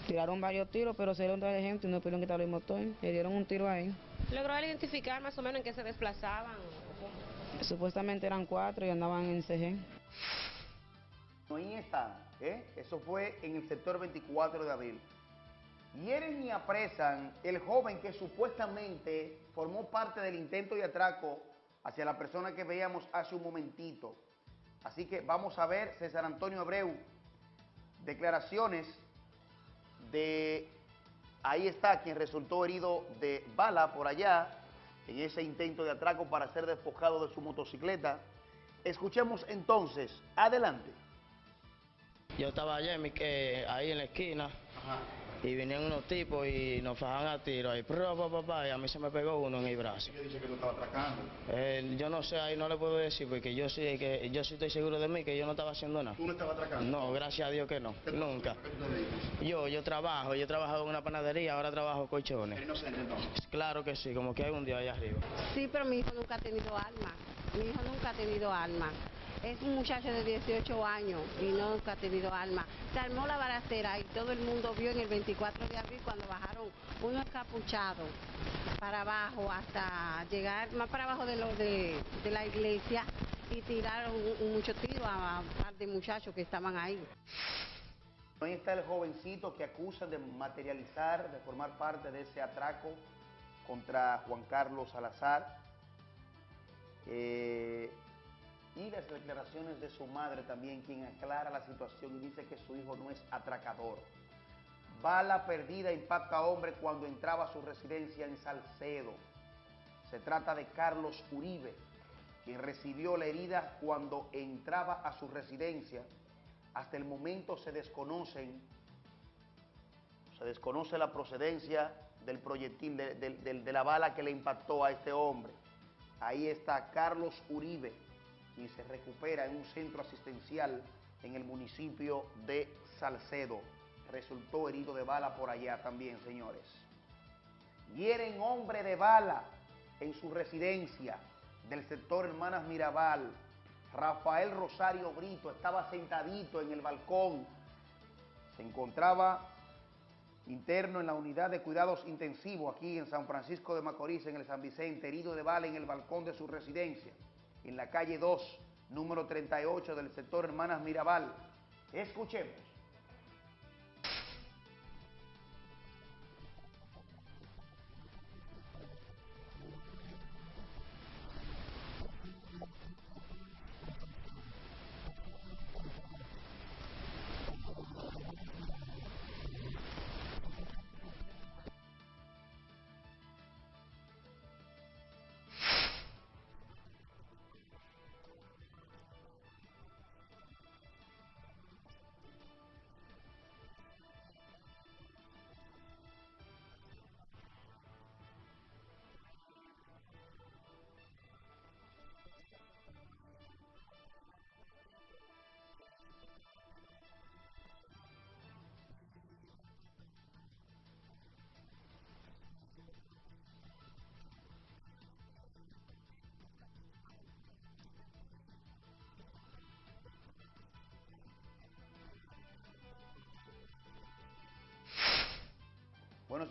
Tiraron varios tiros, pero se dieron de gente y no pudieron quitarle el motor. Le dieron un tiro ahí. ¿Logró identificar más o menos en qué se desplazaban? Supuestamente eran cuatro y andaban en CG. Ahí están, ¿eh? Eso fue en el sector 24 de abril. Hieren y apresan el joven que supuestamente formó parte del intento de atraco hacia la persona que veíamos hace un momentito. Así que vamos a ver, César Antonio Abreu, declaraciones de, ahí está, quien resultó herido de bala por allá, en ese intento de atraco para ser despojado de su motocicleta. Escuchemos entonces, adelante. Yo estaba allá en mi, ahí en la esquina y vinieron unos tipos y nos fajan a tiro ahí, papá, y a mí se me pegó uno en el brazo. ¿Qué dice que tú estabas atracando? Eh, yo no sé, ahí no le puedo decir, porque yo sí, que, yo sí estoy seguro de mí que yo no estaba haciendo nada. ¿Tú no estabas atracando? No, gracias a Dios que no, nunca. yo, yo trabajo, yo trabajo en una panadería, ahora trabajo colchones. ¿Eres inocente entonces? Claro que sí, como que hay un día allá arriba. Sí, pero mi hijo nunca ha tenido alma, mi hijo nunca ha tenido alma. Es un muchacho de 18 años y nunca ha tenido alma. Se armó la balacera y todo el mundo vio en el 24 de abril cuando bajaron unos capuchados para abajo hasta llegar más para abajo de, lo de, la iglesia y tiraron mucho tiro a un par de muchachos que estaban ahí. Ahí está el jovencito que acusa de materializar, de formar parte de ese atraco contra Juan Carlos Salazar. Eh, y las declaraciones de su madre también, quien aclara la situación y dice que su hijo no es atracador. Bala perdida impacta a hombre cuando entraba a su residencia en Salcedo. Se trata de Carlos Uribe, quien recibió la herida cuando entraba a su residencia. Hasta el momento se desconocen, se desconoce la procedencia del proyectil, de, de la bala que le impactó a este hombre. Ahí está Carlos Uribe, y se recupera en un centro asistencial en el municipio de Salcedo. Resultó herido de bala por allá también, señores. Hieren hombre de bala en su residencia del sector Hermanas Mirabal. Rafael Rosario Brito estaba sentadito en el balcón. Se encontraba interno en la unidad de cuidados intensivos aquí en San Francisco de Macorís, en el San Vicente, herido de bala en el balcón de su residencia en la calle 2, número 38 del sector Hermanas Mirabal. Escuchemos.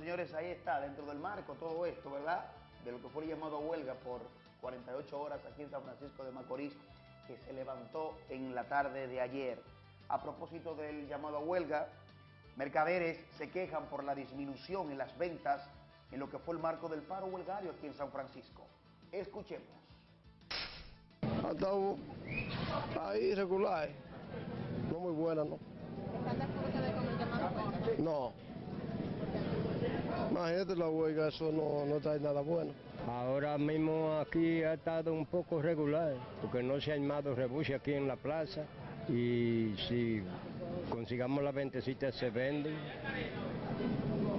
Señores, ahí está, dentro del marco todo esto, ¿verdad? De lo que fue llamado huelga por 48 horas aquí en San Francisco de Macorís, que se levantó en la tarde de ayer. A propósito del llamado a huelga, mercaderes se quejan por la disminución en las ventas en lo que fue el marco del paro huelgario aquí en San Francisco. Escuchemos. ahí regular, no muy buena, ¿no? No. Imagínate la huelga, eso no, no trae nada bueno. Ahora mismo aquí ha estado un poco regular, porque no se ha armado rebusque aquí en la plaza y si consigamos la ventecita se venden,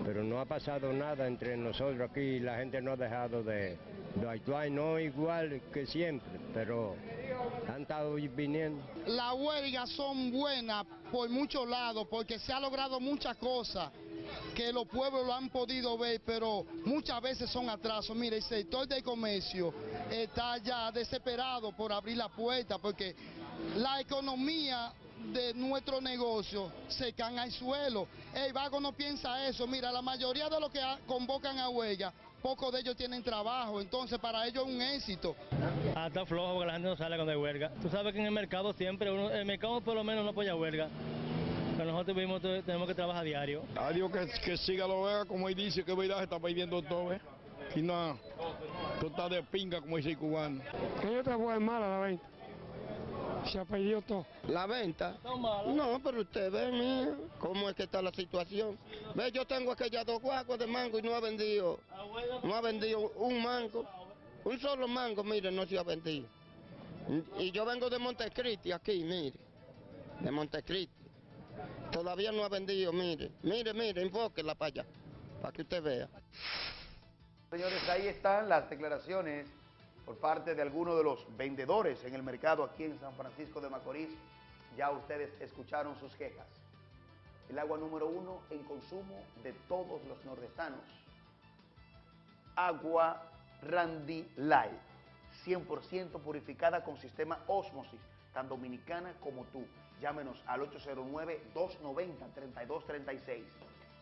pero no ha pasado nada entre nosotros aquí, la gente no ha dejado de, de actuar, no igual que siempre, pero han estado viniendo. Las huelgas son buenas por muchos lados, porque se ha logrado muchas cosas que los pueblos lo han podido ver, pero muchas veces son atrasos. Mire, el sector del comercio está ya desesperado por abrir la puerta porque la economía de nuestro negocio se cae al suelo. El vago no piensa eso. Mira, la mayoría de los que convocan a huelga, pocos de ellos tienen trabajo, entonces para ellos es un éxito. Ah, está flojo porque la gente no sale cuando hay huelga. Tú sabes que en el mercado siempre, el mercado por lo menos no apoya huelga nosotros tenemos que trabajar diario. Adiós que, que siga lo vea, como él dice, que verdad se está perdiendo todo, ¿eh? Y nada, todo está de pinga, como dice el cubano. Que yo trabajo mala la venta. Se ha perdido todo. ¿La venta? No, pero usted ve, cómo es que está la situación. Ve, yo tengo aquellas dos guaguas de mango y no ha vendido, no ha vendido un mango. Un solo mango, mire, no se ha vendido. Y yo vengo de Montecristi aquí, mire, de Montecristi. Todavía no ha vendido, mire, mire, mire, enfóquela para allá, para que usted vea. Señores, ahí están las declaraciones por parte de algunos de los vendedores en el mercado aquí en San Francisco de Macorís. Ya ustedes escucharon sus quejas. El agua número uno en consumo de todos los nordestanos. Agua Randy Light, 100% purificada con sistema Osmosis, tan dominicana como tú. Llámenos al 809-290-3236.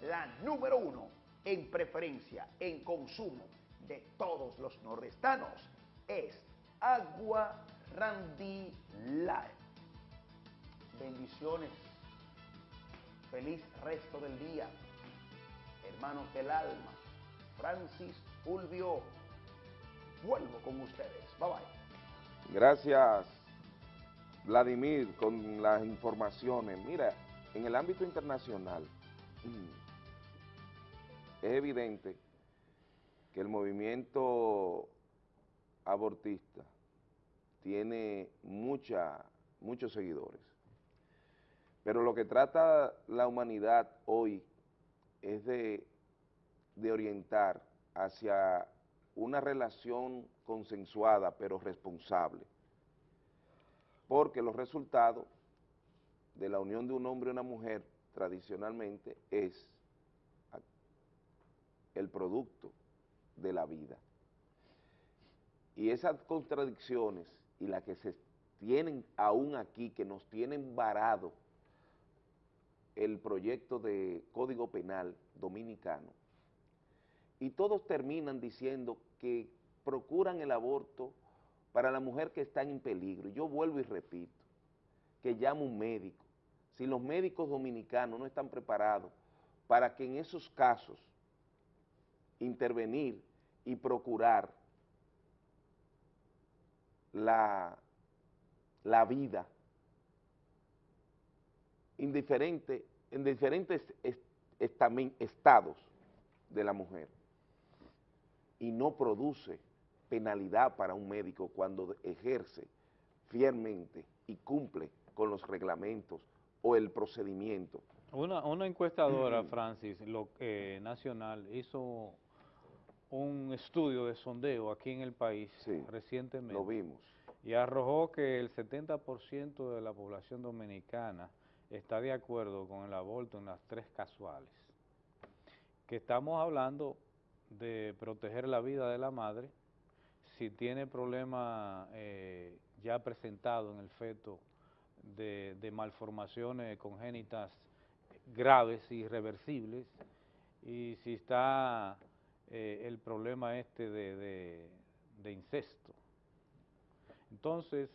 La número uno en preferencia, en consumo de todos los nordestanos es Agua Randy Light. Bendiciones. Feliz resto del día. Hermanos del alma. Francis Fulvio. Vuelvo con ustedes. Bye bye. Gracias Vladimir, con las informaciones, mira, en el ámbito internacional es evidente que el movimiento abortista tiene mucha, muchos seguidores, pero lo que trata la humanidad hoy es de, de orientar hacia una relación consensuada pero responsable porque los resultados de la unión de un hombre y una mujer tradicionalmente es el producto de la vida. Y esas contradicciones y las que se tienen aún aquí, que nos tienen varado el proyecto de Código Penal Dominicano, y todos terminan diciendo que procuran el aborto para la mujer que está en peligro. Yo vuelvo y repito, que llame un médico. Si los médicos dominicanos no están preparados para que en esos casos intervenir y procurar la, la vida indiferente, en diferentes estados de la mujer y no produce penalidad para un médico cuando ejerce fielmente y cumple con los reglamentos o el procedimiento. Una, una encuestadora, (clears throat) Francis, lo, eh, nacional, hizo un estudio de sondeo aquí en el país recientemente. lo vimos. Y arrojó que el 70% de la población dominicana está de acuerdo con el aborto en las tres casuales. Que estamos hablando de proteger la vida de la madre, si tiene problemas eh, ya presentados en el feto de, malformaciones congénitas graves y irreversibles, y si está eh, el problema este de, de incesto. Entonces,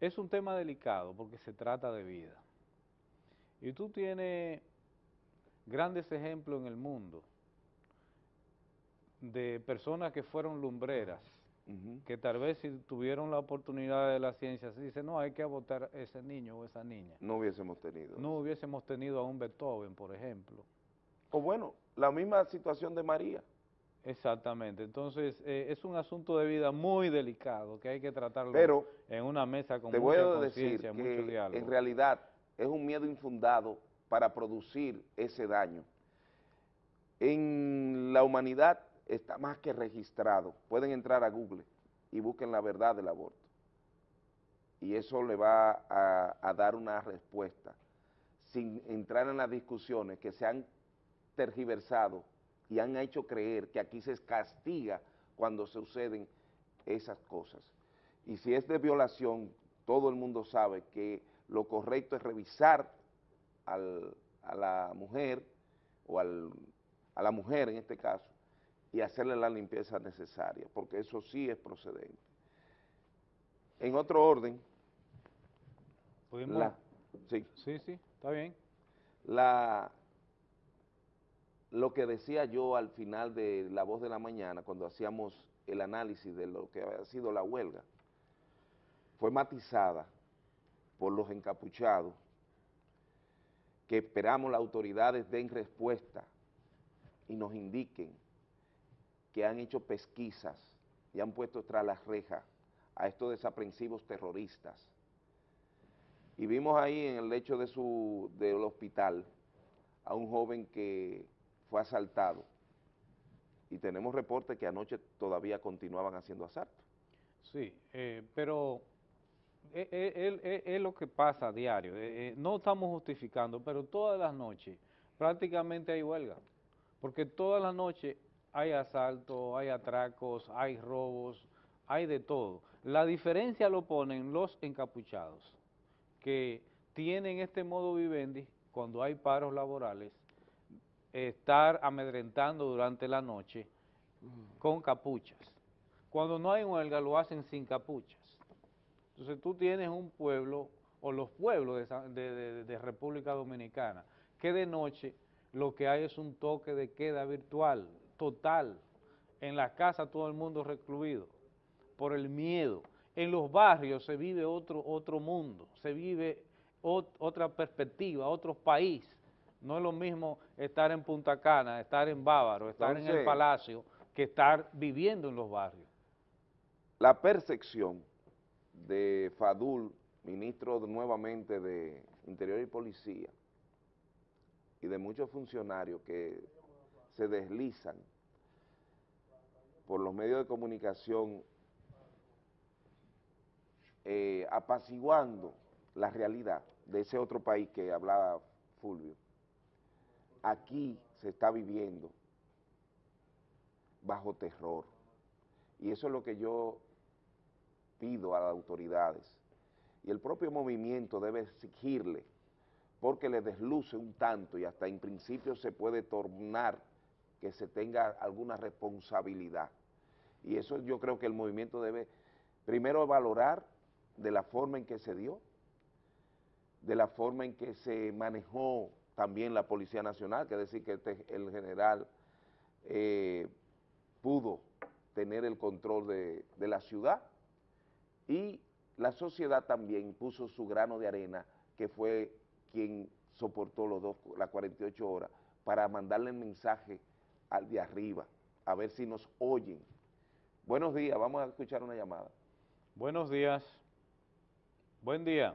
es un tema delicado porque se trata de vida. Y tú tienes grandes ejemplos en el mundo de personas que fueron lumbreras, que tal vez si tuvieron la oportunidad de la ciencia, se dice, no, hay que abortar a ese niño o esa niña. No hubiésemos tenido. No hubiésemos tenido a un Beethoven, por ejemplo. O bueno, la misma situación de María. Exactamente, entonces eh, es un asunto de vida muy delicado que hay que tratarlo Pero en una mesa con te mucha voy a decir conciencia, mucho diálogo. en realidad es un miedo infundado para producir ese daño. En la humanidad está más que registrado. Pueden entrar a Google y busquen la verdad del aborto. Y eso le va a, dar una respuesta, sin entrar en las discusiones que se han tergiversado y han hecho creer que aquí se castiga cuando suceden esas cosas. Y si es de violación, todo el mundo sabe que lo correcto es revisar al, a la mujer, o al, a la mujer en este caso, y hacerle la limpieza necesaria, porque eso sí es procedente. En otro orden, ¿Pudimos? la, sí, Sí, sí, está bien. la, lo que decía yo al final de La Voz de la Mañana, cuando hacíamos el análisis de lo que había sido la huelga, fue matizada por los encapuchados, que esperamos las autoridades den respuesta y nos indiquen que han hecho pesquisas y han puesto tras las rejas a estos desaprensivos terroristas. Y vimos ahí en el lecho de su, del hospital a un joven que fue asaltado. Y tenemos reportes que anoche todavía continuaban haciendo asaltos. Sí, eh, pero es, es- es- lo que pasa a diario. Eh, eh, no estamos justificando, pero todas las noches prácticamente hay huelga. Porque todas las noches hay asaltos, hay atracos, hay robos, hay de todo. La diferencia lo ponen los encapuchados, que tienen este modo vivendi cuando hay paros laborales, estar amedrentando durante la noche con capuchas. Cuando no hay huelga lo hacen sin capuchas. Entonces tú tienes un pueblo, o los pueblos de, Sa- de- de- de República Dominicana, que de noche lo que hay es un toque de queda virtual, total. En la casa todo el mundo recluido, por el miedo. En los barrios se vive otro, otro mundo, se vive ot- otra perspectiva, otro país. No es lo mismo estar en Punta Cana, estar en Bávaro, estar en el Palacio, que estar viviendo en los barrios. La percepción de Fadul, ministro nuevamente de Interior y Policía, y de muchos funcionarios que se deslizan por los medios de comunicación eh, apaciguando la realidad de ese otro país que hablaba Fulvio. Aquí se está viviendo bajo terror. Y eso es lo que yo pido a las autoridades. Y el propio movimiento debe exigirle, porque le desluce un tanto y hasta en principio se puede tornar que se tenga alguna responsabilidad. Y eso yo creo que el movimiento debe primero valorar de la forma en que se dio, de la forma en que se manejó también la Policía Nacional, que es decir, que este- el general eh, pudo tener el control de, de la ciudad y la sociedad también puso su grano de arena, que fue quien soportó los dos, las 48 horas, para mandarle el mensaje al de arriba, a ver si nos oyen. Buenos días, vamos a escuchar una llamada. Buenos días. Buen día.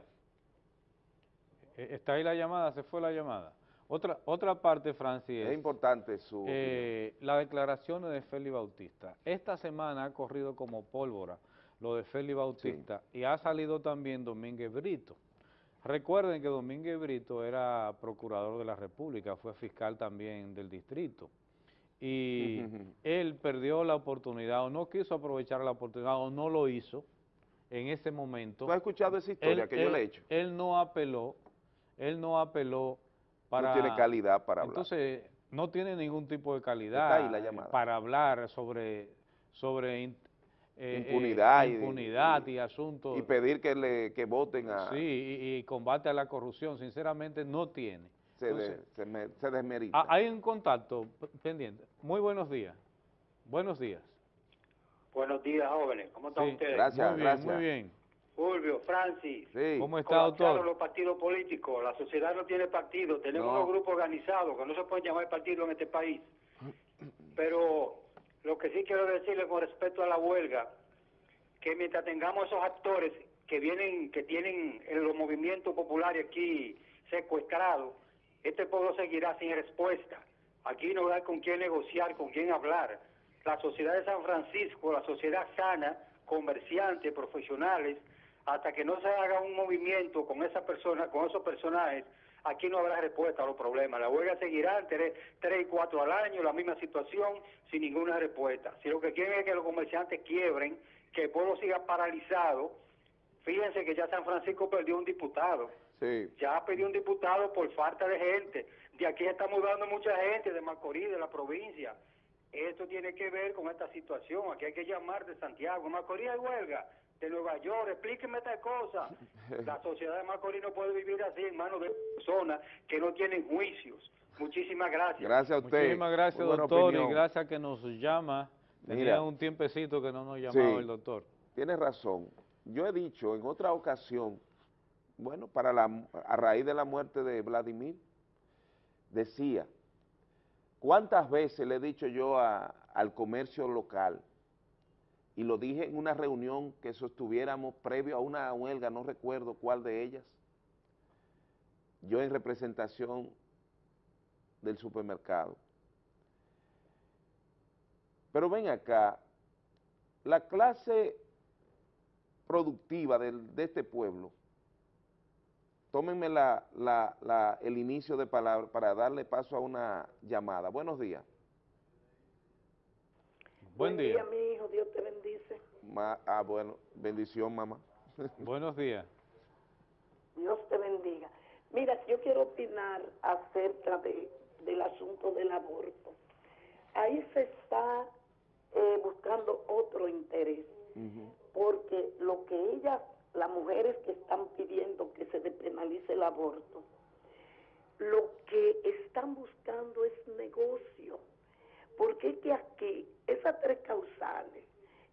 Eh, ¿Está ahí la llamada? ¿Se fue la llamada? Otra, otra parte, Francis, Es importante su eh, las declaraciones de Félix Bautista. Esta semana ha corrido como pólvora lo de Félix Bautista y ha salido también Domínguez Brito. Recuerden que Domínguez Brito era procurador de la República, fue fiscal también del distrito. Y él perdió la oportunidad o no quiso aprovechar la oportunidad o no lo hizo en ese momento. ¿Tú has escuchado esa historia que yo le he hecho? Él no apeló, él no apeló para... tiene calidad para hablar. Entonces, no tiene ningún tipo de calidad la para hablar sobre, sobre eh, eh, Impunidad y- asuntos. Y pedir que le que voten a... Sí, y, y combate a la corrupción, sinceramente no tiene. Se, de- Entonces, se, me- se desmerita. hay un contacto pendiente. Muy buenos días. Buenos días. Buenos días, jóvenes. ¿Cómo están Sí, ustedes? muy bien, muy bien. Fulvio, Francis. ¿Cómo está, doctor? los partidos políticos. La sociedad no tiene partido. Tenemos No. unos grupos organizados que no se pueden llamar partido en este país. Pero lo que sí quiero decirle con respecto a la huelga, que mientras tengamos esos actores que vienen, que tienen en los movimientos populares aquí secuestrados, este pueblo seguirá sin respuesta. Aquí no hay con quién negociar, con quién hablar. La sociedad de San Francisco, la sociedad sana, comerciantes, profesionales, hasta que no se haga un movimiento con esa persona, con esos personajes, aquí no habrá respuesta a los problemas. La huelga seguirá tres, tres y cuatro al año, la misma situación, sin ninguna respuesta. Si lo que quieren es que los comerciantes quiebren, que el pueblo siga paralizado, fíjense que ya San Francisco perdió un diputado. Sí. Ya perdió un diputado por falta de gente. De aquí está mudando mucha gente, de Macorís, de la provincia. Esto tiene que ver con esta situación. Aquí hay que llamar de Santiago. En Macorís hay huelga. De Nueva York, explíqueme esta cosa. (laughs) La sociedad de Macorís no puede vivir así en manos de personas que no tienen juicios. Muchísimas gracias. Gracias a usted. Muchísimas gracias, doctor, opinión. y gracias que nos llama. Tenía Mira. un tiempecito que no nos Sí, llamaba el doctor. Tienes razón. Yo he dicho en otra ocasión, bueno, para la, a raíz de la muerte de Vladimir, decía, ¿cuántas veces le he dicho yo al comercio local? Y lo dije en una reunión que sostuviéramos previo a una huelga, no recuerdo cuál de ellas, yo en representación del supermercado. Pero ven acá, la clase productiva de este pueblo, tómenme la, la- la- el inicio de palabra para darle paso a una llamada. Buenos días. Buen día. mi hijo, Dios te bendice. Ma- ah, bueno, bendición, mamá. (laughs) Buenos días. Dios te bendiga. Mira, yo quiero opinar acerca de, del asunto del aborto. Ahí se está eh, buscando otro interés, porque lo que ellas, las mujeres que están pidiendo que se despenalice el aborto, lo que están buscando es negocio, porque es que aquí, esas tres causales,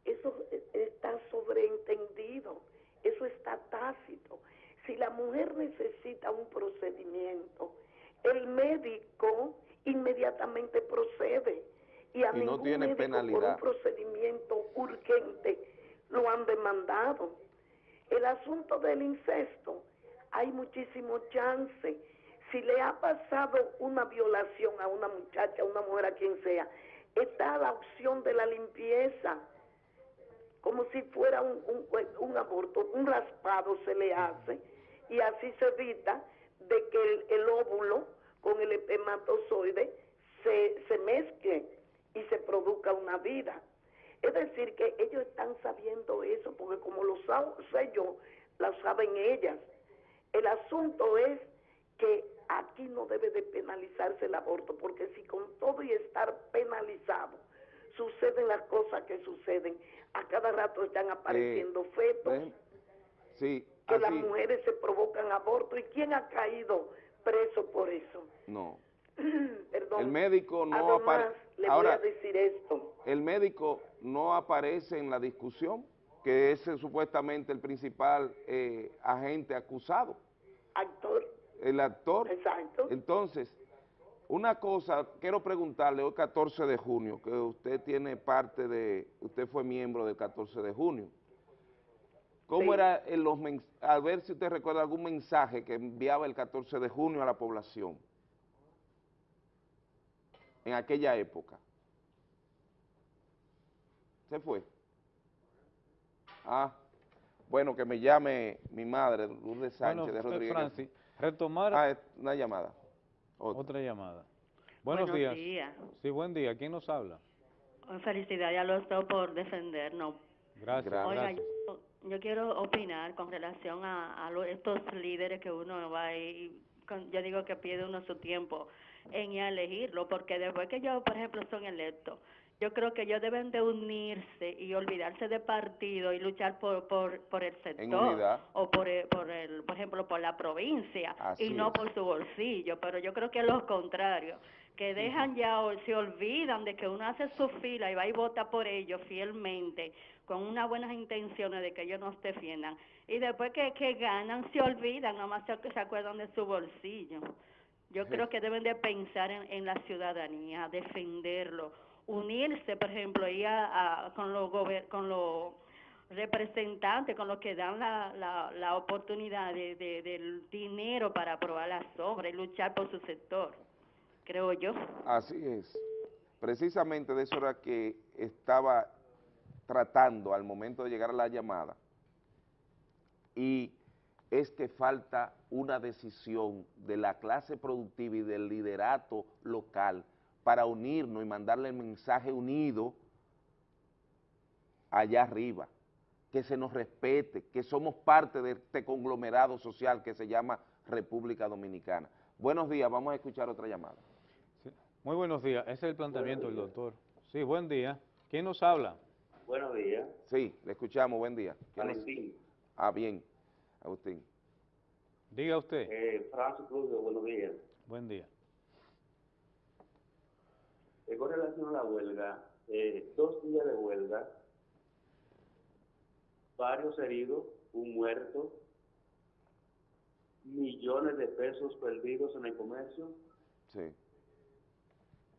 eso está sobreentendido, eso está tácito. Si la mujer necesita un procedimiento, el médico inmediatamente procede y a Y no ningún tiene médico por un procedimiento urgente lo han demandado. El asunto del incesto, hay muchísimo chance. Si le ha pasado una violación a una muchacha, a una mujer, a quien sea, está la opción de la limpieza como si fuera un, aborto, un raspado se le hace y así se evita de que el, el óvulo con el espermatozoide se, se mezcle y se produzca una vida. Es decir, que ellos están sabiendo eso, porque como lo sé yo, lo saben ellas. El asunto es que aquí no debe de penalizarse el aborto, porque si con todo y estar penalizado suceden las cosas que suceden, a cada rato están apareciendo fetos. Sí, que las mujeres se provocan aborto, ¿y quién ha caído preso por eso? no. (clears throat) Perdón. El médico no Además, apare- le Ahora, voy a decir esto. el médico no aparece en la discusión, que es supuestamente el principal eh, agente acusado. Actor. El actor. Exacto. Entonces, una cosa, quiero preguntarle, hoy 14 de junio, que usted tiene parte de, usted fue miembro del 14 de junio. ¿Cómo Sí. era en los a ver si usted recuerda algún mensaje que enviaba el 14 de junio a la población en aquella época? Se fue. Ah, bueno, que me llame mi madre, Lourdes Sánchez Bueno, de Rodríguez. Francis, retomar Ah, una llamada. otra llamada. Buenos, Buenos días. días. Sí, buen día. ¿Quién nos habla? Felicidades a los dos por defendernos. Gracias. Oiga, gracias. yo, yo quiero opinar con relación a, a lo- estos líderes que uno va y, con- yo digo que pierde uno su tiempo. En elegirlo, porque después que ellos, por ejemplo, son electos, yo creo que ellos deben de unirse y olvidarse de partido y luchar por, por, por el sector o por el, por el, por ejemplo, por la provincia Así y no es. por su bolsillo, pero yo creo que es lo contrario, que dejan ya o se olvidan de que uno hace su fila y va y vota por ellos fielmente con unas buenas intenciones de que ellos nos defiendan y después que, que ganan se olvidan, nomás se, se acuerdan de su bolsillo. Yo creo que deben de pensar en, en la ciudadanía, defenderlo, unirse, por ejemplo, y a, a- con los con los representantes, con los que dan la, la, la oportunidad de, de- del dinero para aprobar las obras y luchar por su sector, creo yo. Así es. Precisamente de eso era que estaba tratando al momento de llegar a la llamada. Y es que falta una decisión de la clase productiva y del liderato local para unirnos y mandarle el mensaje unido allá arriba, que se nos respete, que somos parte de este conglomerado social que se llama República Dominicana. Buenos días, vamos a escuchar otra llamada. Muy buenos días, ese es el planteamiento del doctor. Sí, buen día. ¿Quién nos habla? Buenos días. Sí, le escuchamos, buen día. ¿Quién nos- Valentín. Ah, bien, Agustín. Diga usted. Eh, Francis Cruz, buenos días. Buen día. Eh, con relación a la huelga, eh, dos días de huelga, varios heridos, un muerto, millones de pesos perdidos en el comercio. Sí.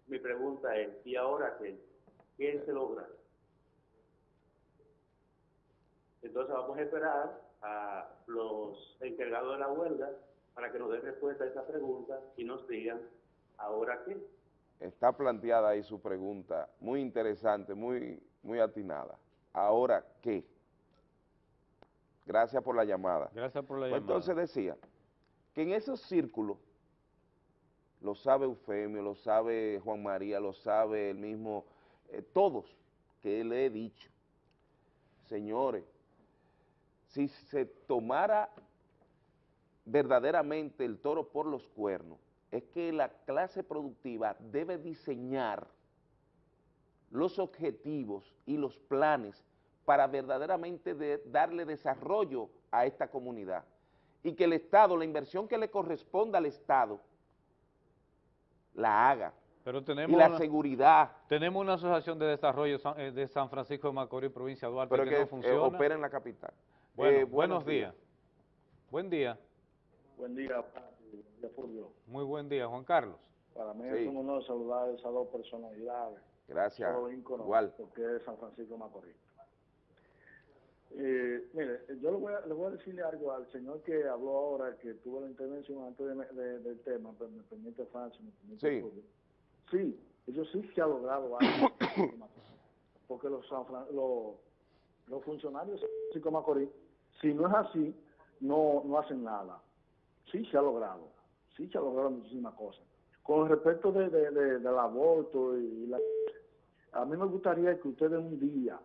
Mi pregunta es, ¿y ahora qué? ¿Qué se logra? Entonces vamos a esperar a los encargados de la huelga para que nos den respuesta a esa pregunta y nos digan, ¿ahora qué? Está planteada ahí su pregunta, muy interesante, muy, muy atinada. Ahora, ¿qué? Gracias por la llamada. Gracias por la Pues llamada. entonces decía que en esos círculos, lo sabe Eufemio, lo sabe Juan María, lo sabe el mismo, eh, todos que le he dicho, señores, si se tomara verdaderamente el toro por los cuernos, es que la clase productiva debe diseñar los objetivos y los planes para verdaderamente de- darle desarrollo a esta comunidad y que el Estado, la inversión que le corresponda al Estado, la haga. Pero Y tenemos la una- seguridad, Tenemos una asociación de desarrollo eh, de San Francisco de Macorís, provincia de Duarte, pero que, que no eh, funciona. opera en la capital. Bueno, Eh, buenos días. Buen día. Buen día, buen día, Fulvio. Muy buen día, Juan Carlos. Para mí Sí. es un honor saludar a esas dos personalidades. Gracias, ícono, igual. Porque es San Francisco de Macorís. Eh, mire, yo le voy, a, le voy a decirle algo al señor que habló ahora, que tuvo la intervención antes de- de- del tema, pero me permite Francis, me permite Sí. Sí, eso sí se ha logrado algo. porque los, San Fran- los, los funcionarios de San Francisco Macorís, si no es así, no, no hacen nada. Sí se ha logrado, sí se ha logrado muchísimas cosas. Con respecto de, de- de- del aborto y la... A mí me gustaría que ustedes un día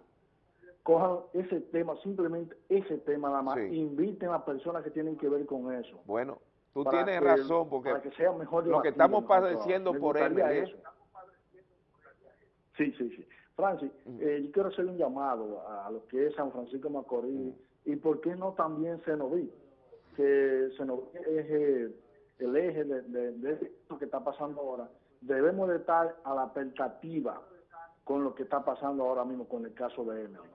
cojan ese tema, simplemente ese tema nada más, inviten a personas que tienen que ver con eso. Bueno, tú tienes que- razón, porque para que sea mejor lo que estamos padeciendo por él es eso. Sí, sí, sí. Francis, eh, yo quiero hacer un llamado a, a lo que es San Francisco Macorís y por qué no también Senoví, que Senoví es eh, el eje de, de, de esto que está pasando ahora. Debemos de estar a la expectativa con lo que está pasando ahora mismo con el caso de Emily,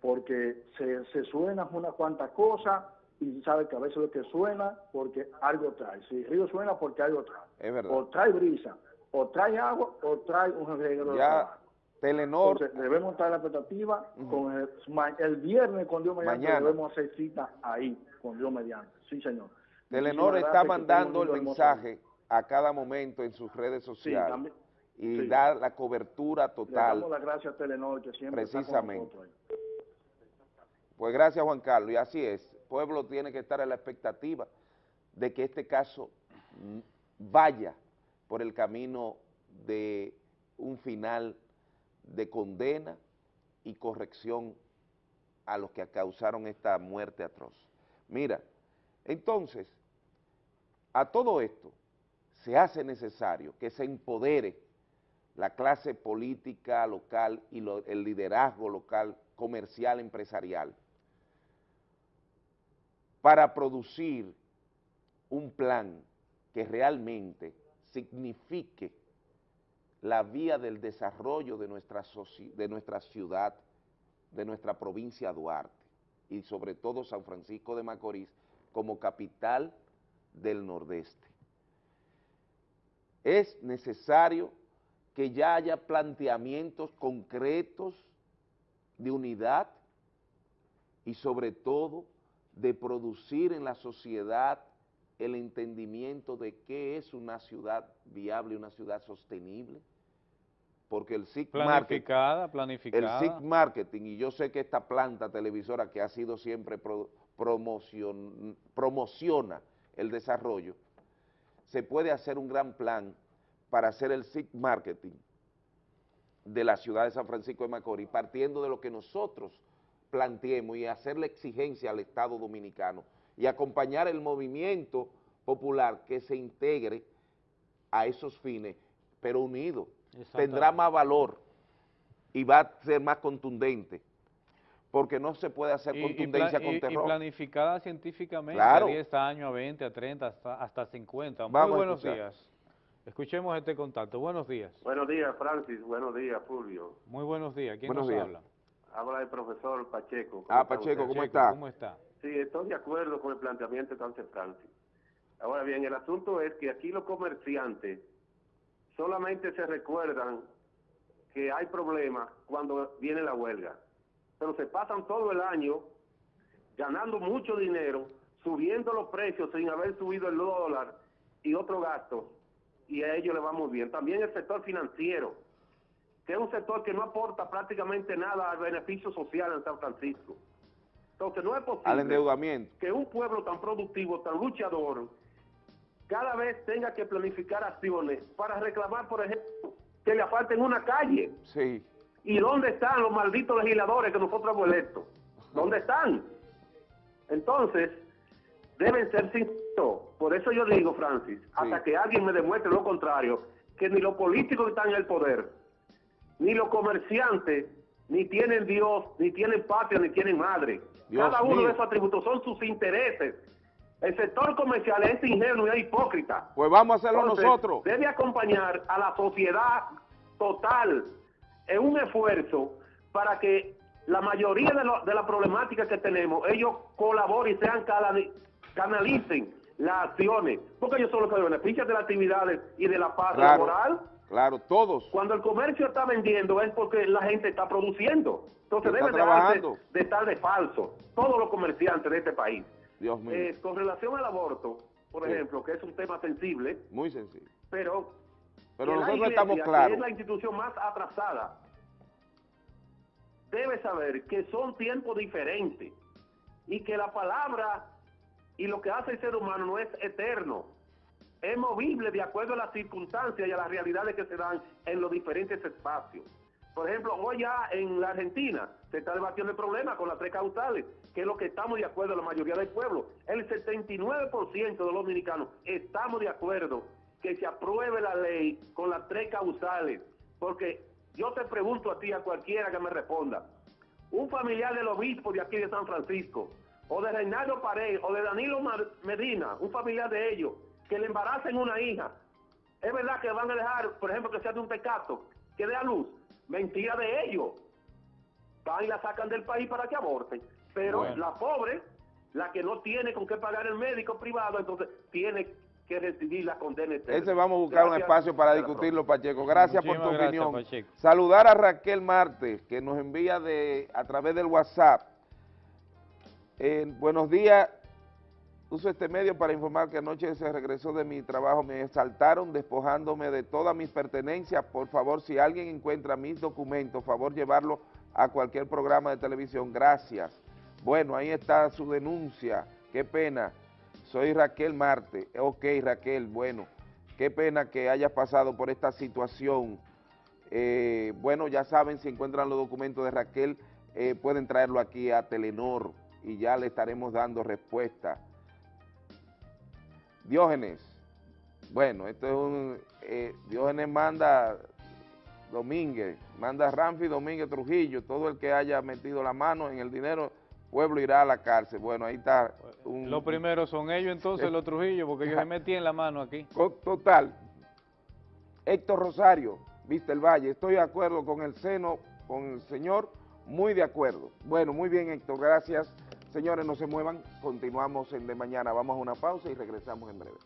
porque se, se suena una cuantas cosas y sabe que a veces lo que suena porque algo trae. Si el río suena porque algo trae. es verdad. O trae brisa, o trae agua, o trae un reguero de Ya. Telenor, Entonces, debemos estar a la expectativa con el, viernes con Dios mediante Mañana. debemos hacer cita ahí con Dios mediante. Sí, señor. Telenor Muchísimas está mandando el hermoso mensaje a cada momento en sus redes sociales también. y Sí. da la cobertura Le total. damos las gracias a Telenor que siempre está con Precisamente. ahí. Pues gracias Juan Carlos, y así es, el pueblo tiene que estar a la expectativa de que este caso mm, vaya por el camino de un final de condena y corrección a los que causaron esta muerte atroz. Mira, entonces, a todo esto se hace necesario que se empodere la clase política local y el liderazgo local, comercial, empresarial, para producir un plan que realmente signifique la vía del desarrollo de nuestra, de nuestra ciudad, de nuestra provincia Duarte y sobre todo San Francisco de Macorís como capital del Nordeste. Es necesario que ya haya planteamientos concretos de unidad y sobre todo de producir en la sociedad el entendimiento de qué es una ciudad viable, una ciudad sostenible, porque el SIC Marketing, Planificada, el planificada. SIC Marketing, y yo sé que esta planta televisora que ha sido siempre pro- promocion- promociona el desarrollo, se puede hacer un gran plan para hacer el SIC Marketing de la ciudad de San Francisco de Macorís, partiendo de lo que nosotros planteemos y hacerle exigencia al Estado Dominicano y acompañar el movimiento popular que se integre a esos fines, pero unido. Tendrá más valor y va a ser más contundente, porque no se puede hacer Y- y, contundencia con y- y terror. planificada científicamente, Claro. a 10 años, a 20, a 30, hasta, hasta 50. Muy Vamos buenos días. Escuchemos este contacto. Buenos días. Buenos días, Francis. Buenos días, Fulvio. Muy buenos días. ¿Quién Buenos nos días. habla? Habla el profesor Pacheco. ¿Cómo Ah, Pacheco? ¿cómo está? ¿Cómo está? Sí, estoy de acuerdo con el planteamiento que hace Francis. Ahora bien, el asunto es que aquí los comerciantes solamente se recuerdan que hay problemas cuando viene la huelga, pero se pasan todo el año ganando mucho dinero, subiendo los precios sin haber subido el dólar y otros gastos, y a ellos les va muy bien. También el sector financiero, que es un sector que no aporta prácticamente nada al beneficio social en San Francisco. Entonces no es posible Al endeudamiento. que un pueblo tan productivo, tan luchador, cada vez tenga que planificar acciones para reclamar, por ejemplo, que le falten una calle. Sí. ¿Y dónde están los malditos legisladores que nosotros hemos electo? ¿Dónde están? Entonces, deben ser sinceros. Por eso yo digo, Francis, hasta que alguien me demuestre lo contrario, que ni los políticos que están en el poder, ni los comerciantes, ni tienen Dios, ni tienen patria, ni tienen madre. Dios Cada uno mío. de esos atributos son sus intereses. El sector comercial es ingenuo y es hipócrita. Pues vamos a hacerlo Entonces, nosotros. Debe acompañar a la sociedad total en un esfuerzo para que la mayoría de, lo- de la problemática que tenemos, ellos colaboren y sean canali- canalicen las acciones, porque ellos son los que benefician de las actividades y de la paz Claro, laboral. Claro, todos. Cuando el comercio está vendiendo es porque la gente está produciendo. Entonces deben dejarse trabajando. de estar de falso, todos los comerciantes de este país. Dios mío. Eh, con relación al aborto, por Sí. ejemplo, que es un tema sensible, Muy sencillo. pero nosotros iglesia, estamos claros. es la institución más atrasada, debe saber que son tiempos diferentes y que la palabra y lo que hace el ser humano no es eterno, es movible de acuerdo a las circunstancias y a las realidades que se dan en los diferentes espacios. Por ejemplo, hoy ya en la Argentina se está debatiendo el problema con las tres causales, que es lo que estamos de acuerdo la mayoría del pueblo. El 79% de los dominicanos estamos de acuerdo que se apruebe la ley con las tres causales, porque yo te pregunto a ti, a cualquiera que me responda, un familiar del obispo de aquí de San Francisco, o de Reinaldo Pared, o de Danilo Medina, un familiar de ellos, que le embaracen una hija, es verdad que van a dejar, por ejemplo, que sea de un tecato, que dé a luz, mentira de ellos. Van y la sacan del país para que aborten. Pero Bueno. la pobre, la que no tiene con qué pagar el médico privado, entonces tiene que recibir la condena eterna. Ese vamos a buscar un espacio para discutirlo, Pacheco. Gracias por tu gracias, opinión. Pacheco. Saludar a Raquel Marte, que nos envía de a través del WhatsApp. Eh, buenos días. Uso este medio para informar que anoche se regresó de mi trabajo. Me asaltaron despojándome de todas mis pertenencias. Por favor, si alguien encuentra mis documentos, favor llevarlo a cualquier programa de televisión. Gracias. Bueno, ahí está su denuncia. Qué pena. Soy Raquel Marte. Ok, Raquel, bueno. Qué pena que hayas pasado por esta situación. Eh, bueno, ya saben, si encuentran los documentos de Raquel, eh, pueden traerlo aquí a Telenor y ya le estaremos dando respuesta. Diógenes, Bueno, esto es un... Eh, Diógenes manda Domínguez, manda Ramfi Domínguez Trujillo, todo el que haya metido la mano en el dinero, pueblo irá a la cárcel. Bueno, ahí está. Un, Los primeros son ellos entonces, los Trujillo, porque ellos se metían la mano aquí. Total. Héctor Rosario, Vista el Valle, estoy de acuerdo con el seno, con el señor, muy de acuerdo. Bueno, muy bien Héctor, gracias. Señores, no se muevan, continuamos en de mañana. Vamos a una pausa y regresamos en breve.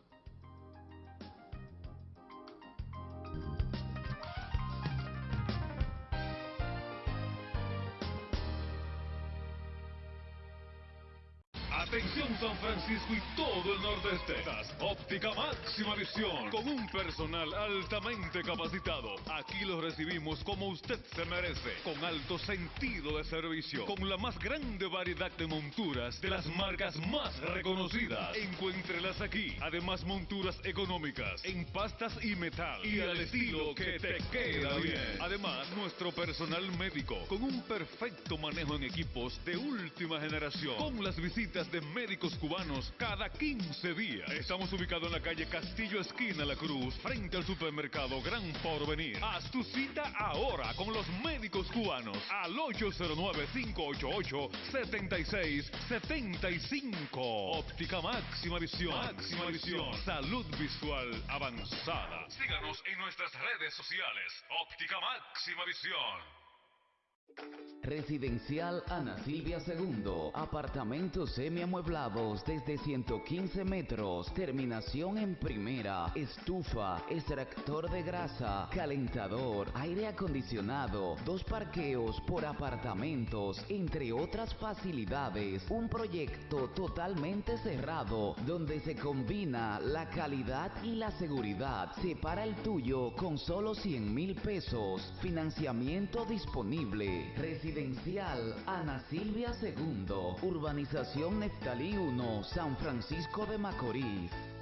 San Francisco y todo el nordeste. Óptica máxima visión. Con un personal altamente capacitado. Aquí lo recibimos como usted se merece. Con alto sentido de servicio. Con la más grande variedad de monturas de las marcas más reconocidas. Encuéntrelas aquí. Además monturas económicas. En pastas y metal. Y al estilo que te queda bien. Además nuestro personal médico. Con un perfecto manejo en equipos de última generación. Con las visitas de médicos cubanos cada 15 días. Estamos ubicados en la calle Castillo Esquina La Cruz, frente al supermercado Gran Porvenir. Haz tu cita ahora con los médicos cubanos al 809-588-7675. Óptica máxima visión. Máxima visión. Salud visual avanzada. Síganos en nuestras redes sociales. Óptica máxima visión. Residencial Ana Silvia II. Apartamentos semiamueblados desde 115 metros. Terminación en primera. Estufa, extractor de grasa, calentador, aire acondicionado, dos parqueos por apartamentos, entre otras facilidades. Un proyecto totalmente cerrado donde se combina la calidad y la seguridad. Separa el tuyo con solo 100 mil pesos. Financiamiento disponible. Residencial Ana Silvia II, Urbanización Neftalí 1, San Francisco de Macorís.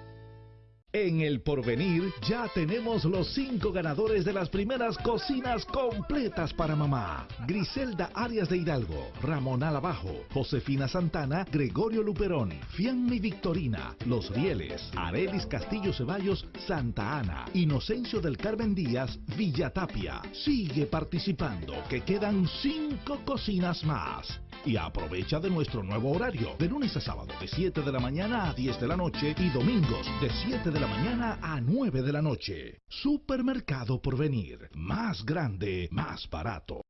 En el porvenir ya tenemos los cinco ganadores de las primeras cocinas completas para mamá. Griselda Arias de Hidalgo, Ramón Alabajo, Josefina Santana, Gregorio Luperón, Fianni Victorina, Los Rieles, Arelis Castillo Ceballos, Santa Ana, Inocencio del Carmen Díaz, Villa Tapia. Sigue participando, que quedan cinco cocinas más. Y aprovecha de nuestro nuevo horario, de lunes a sábado de 7 de la mañana a 10 de la noche y domingos de 7 de la mañana a 9 de la noche. Supermercado por venir, más grande, más barato.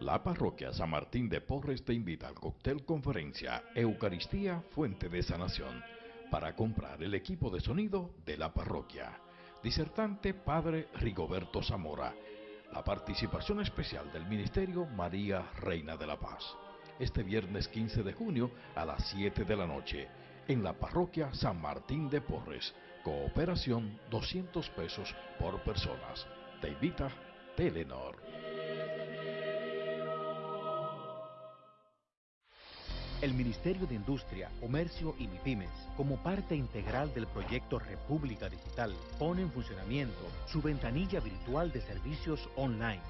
La parroquia San Martín de Porres te invita al cóctel conferencia Eucaristía Fuente de Sanación para comprar el equipo de sonido de la parroquia. Disertante Padre Rigoberto Zamora la participación especial del Ministerio María Reina de la Paz. Este viernes 15 de junio a las 7 de la noche en la parroquia San Martín de Porres. Cooperación 200 pesos por personas. Te invita Telenor. El Ministerio de Industria, Comercio y MIPIMES, como parte integral del proyecto República Digital, pone en funcionamiento su ventanilla virtual de servicios online,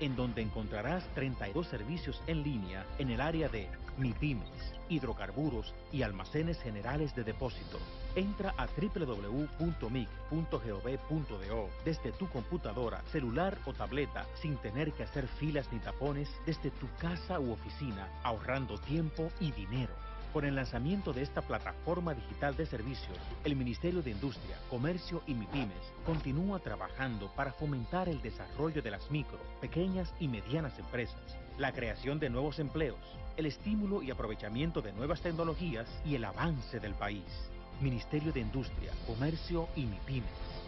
en donde encontrarás 32 servicios en línea en el área de MIPIMES, hidrocarburos y almacenes generales de depósito. Entra a www.mic.gov.do desde tu computadora, celular o tableta sin tener que hacer filas ni tapones desde tu casa u oficina, ahorrando tiempo y dinero. Con el lanzamiento de esta plataforma digital de servicios, el Ministerio de Industria, Comercio y MIPIMES continúa trabajando para fomentar el desarrollo de las micro, pequeñas y medianas empresas, la creación de nuevos empleos, el estímulo y aprovechamiento de nuevas tecnologías y el avance del país. Ministerio de Industria, Comercio y MIPIMES.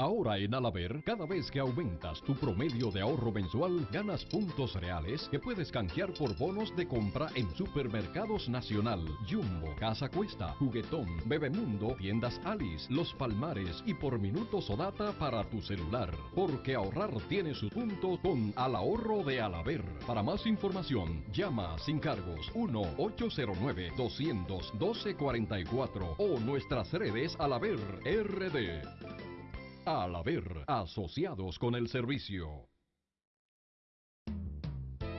Ahora en Alaber, cada vez que aumentas tu promedio de ahorro mensual, ganas puntos reales que puedes canjear por bonos de compra en Supermercados Nacional, Jumbo, Casa Cuesta, Juguetón, Bebemundo, Tiendas Alice, Los Palmares y por minutos o data para tu celular. Porque ahorrar tiene su punto con Al Ahorro de Alaber. Para más información, llama sin cargos 1-809-200-1244 o nuestras redes Alaber RD. Al haber asociados con el servicio.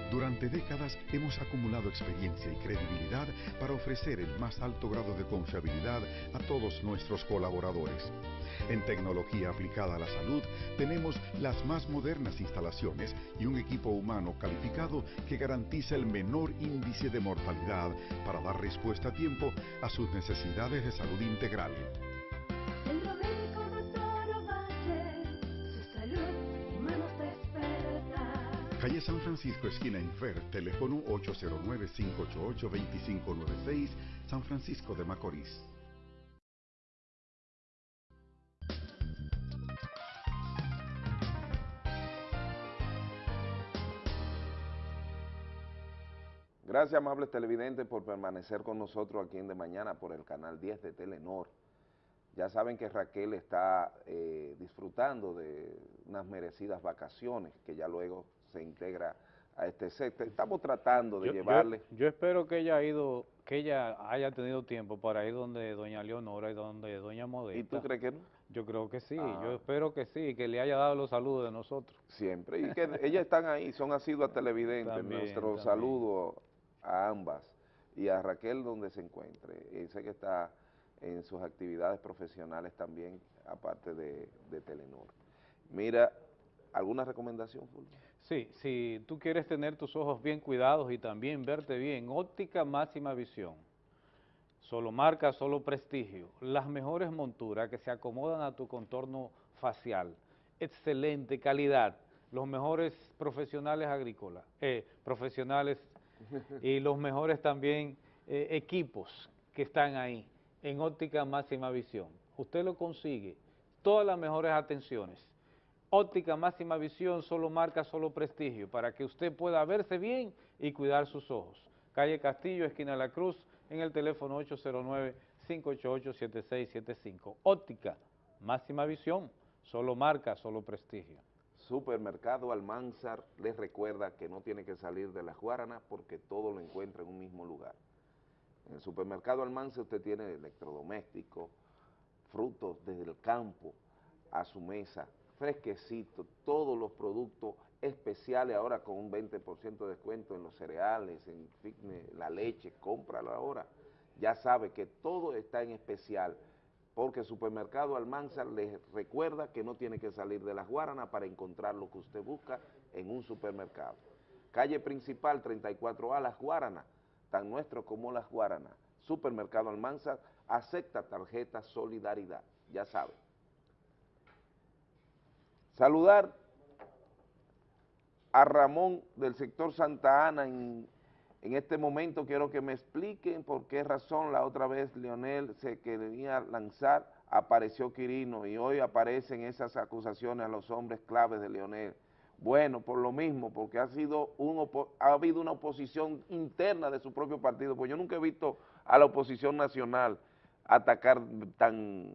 Durante décadas hemos acumulado experiencia y credibilidad para ofrecer el más alto grado de confiabilidad a todos nuestros colaboradores. En tecnología aplicada a la salud tenemos las más modernas instalaciones y un equipo humano calificado que garantiza el menor índice de mortalidad para dar respuesta a tiempo a sus necesidades de salud integral. San Francisco, esquina Infer, teléfono 809-588-2596, San Francisco de Macorís. Gracias, amables televidentes, por permanecer con nosotros aquí en De Mañana por el canal 10 de Telenor. Ya saben que Raquel está eh, disfrutando de unas merecidas vacaciones, que ya luego se integra a este set. Estamos tratando de Yo- llevarle... Yo, espero que ella ha ido, que ella haya tenido tiempo para ir donde doña Leonora y donde doña Modesta. ¿Y tú crees que no? Yo creo que sí, Ah. yo espero que sí, que le haya dado los saludos de nosotros. Siempre, y que ellas están ahí, son asiduas televidentes. También, Nuestro también. saludo a ambas y a Raquel donde se encuentre. Sé que está en sus actividades profesionales también, aparte de, de Telenor. Mira, ¿alguna recomendación, Fulvio? Sí, si tú quieres tener tus ojos bien cuidados y también verte bien, óptica máxima visión. Solo marca, solo prestigio. Las mejores monturas que se acomodan a tu contorno facial. Excelente calidad. Los mejores profesionales agrícolas, eh, profesionales (laughs) y los mejores también eh, equipos que están ahí en óptica máxima visión. Usted lo consigue, todas las mejores atenciones. Óptica máxima visión, solo marca, solo prestigio, para que usted pueda verse bien y cuidar sus ojos. Calle Castillo, esquina La Cruz, en el teléfono 809-588-7675. Óptica máxima visión, solo marca, solo prestigio. Supermercado Almanzar les recuerda que no tiene que salir de las Guaranas porque todo lo encuentra en un mismo lugar. En el supermercado Almanzar usted tiene electrodomésticos, frutos desde el campo a su mesa, fresquecito, todos los productos especiales ahora con un 20% de descuento en los cereales, en fitness, la leche, cómpralo ahora. Ya sabe que todo está en especial porque Supermercado Almanzar les recuerda que no tiene que salir de las Guaranas para encontrar lo que usted busca en un supermercado. Calle principal 34A, Las Guaranas, tan nuestro como Las Guaranas. Supermercado Almanzar acepta tarjeta Solidaridad, ya sabe. Saludar a Ramón del sector Santa Ana en, este momento quiero que me expliquen por qué razón la otra vez Leonel se quería lanzar, apareció Quirino y hoy aparecen esas acusaciones a los hombres claves de Leonel. Bueno, por lo mismo, porque ha sido un ha habido una oposición interna de su propio partido, pues yo nunca he visto a la oposición nacional atacar tan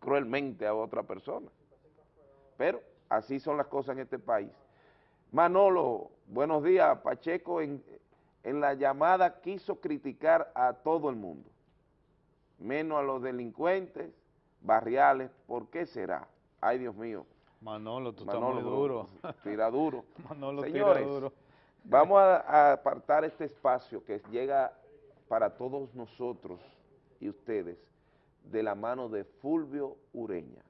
cruelmente a otra persona. Pero así son las cosas en este país. Manolo, buenos días. Pacheco en, en la llamada quiso criticar a todo el mundo, menos a los delincuentes barriales. ¿Por qué será? Ay, Dios mío. Manolo, tú Manolo, estás muy duro. Tira duro. (laughs) Manolo Señores, tira duro. vamos a, a apartar este espacio que llega para todos nosotros y ustedes de la mano de Fulvio Ureña.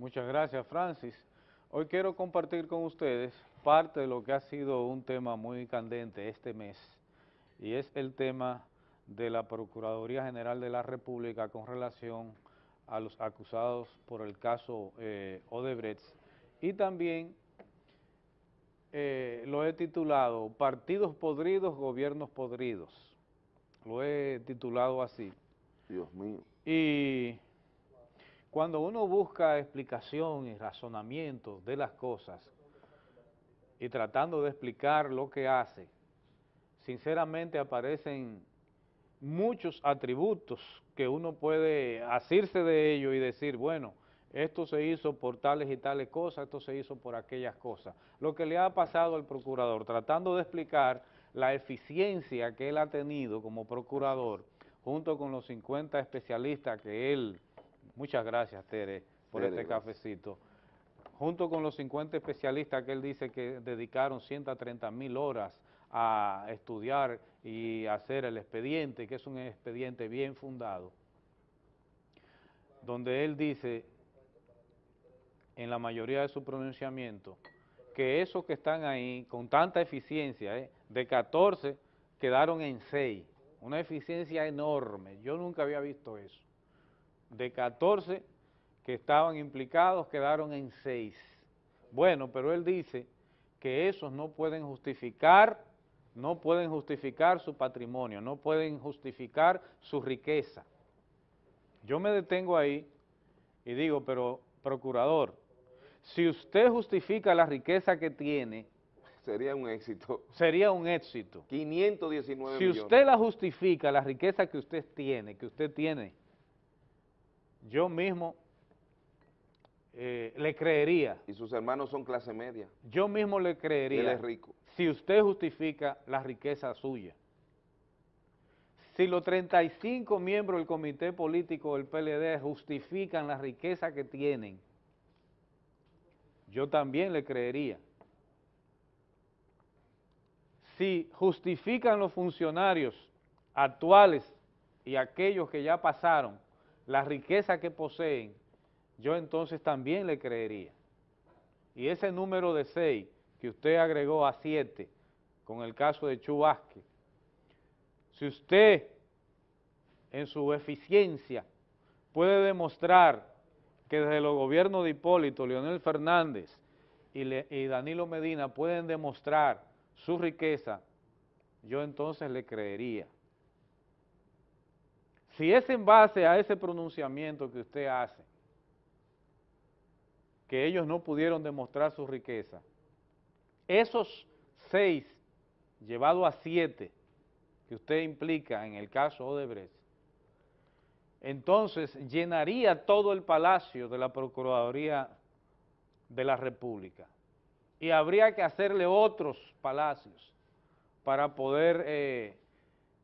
Muchas gracias, Francis. Hoy quiero compartir con ustedes parte de lo que ha sido un tema muy candente este mes, y es el tema de la Procuraduría General de la República con relación a los acusados por el caso eh, Odebrecht, y también eh, lo he titulado Partidos podridos, gobiernos podridos. Lo he titulado así. Dios mío. Y cuando uno busca explicación y razonamiento de las cosas y tratando de explicar lo que hace, sinceramente aparecen muchos atributos que uno puede asirse de ello y decir, bueno, esto se hizo por tales y tales cosas, esto se hizo por aquellas cosas. Lo que le ha pasado al procurador, tratando de explicar la eficiencia que él ha tenido como procurador, junto con los 50 especialistas que él, muchas gracias Tere por Tere, este gracias. cafecito, junto con los 50 especialistas que él dice que dedicaron 130 mil horas a estudiar y hacer el expediente, que es un expediente bien fundado, donde él dice en la mayoría de su pronunciamiento que esos que están ahí con tanta eficiencia, ¿eh? de 14 quedaron en 6, una eficiencia enorme, yo nunca había visto eso. De 14 que estaban implicados quedaron en 6. Bueno, pero él dice que esos no pueden justificar, no pueden justificar su patrimonio, no pueden justificar su riqueza. Yo me detengo ahí y digo, pero procurador, si usted justifica la riqueza que tiene, Sería un éxito. sería un éxito. 519 Si millones. usted la justifica, la riqueza que usted tiene, que usted tiene, yo mismo eh, le creería, Y sus hermanos son clase media. yo mismo le creería. Él es rico. Si usted justifica la riqueza suya. Si los 35 miembros del comité político del PLD justifican la riqueza que tienen, yo también le creería. Si justifican los funcionarios actuales y aquellos que ya pasaron la riqueza que poseen, yo entonces también le creería. Y ese número de 6 que usted agregó a 7 con el caso de Chu Vázquez, si usted en su eficiencia puede demostrar que desde los gobiernos de Hipólito, Leonel Fernández y Danilo Medina pueden demostrar su riqueza, yo entonces le creería. Si es en base a ese pronunciamiento que usted hace, que ellos no pudieron demostrar su riqueza, esos seis llevado a siete que usted implica en el caso Odebrecht, entonces llenaría todo el palacio de la Procuraduría de la República. Y habría que hacerle otros palacios para poder eh,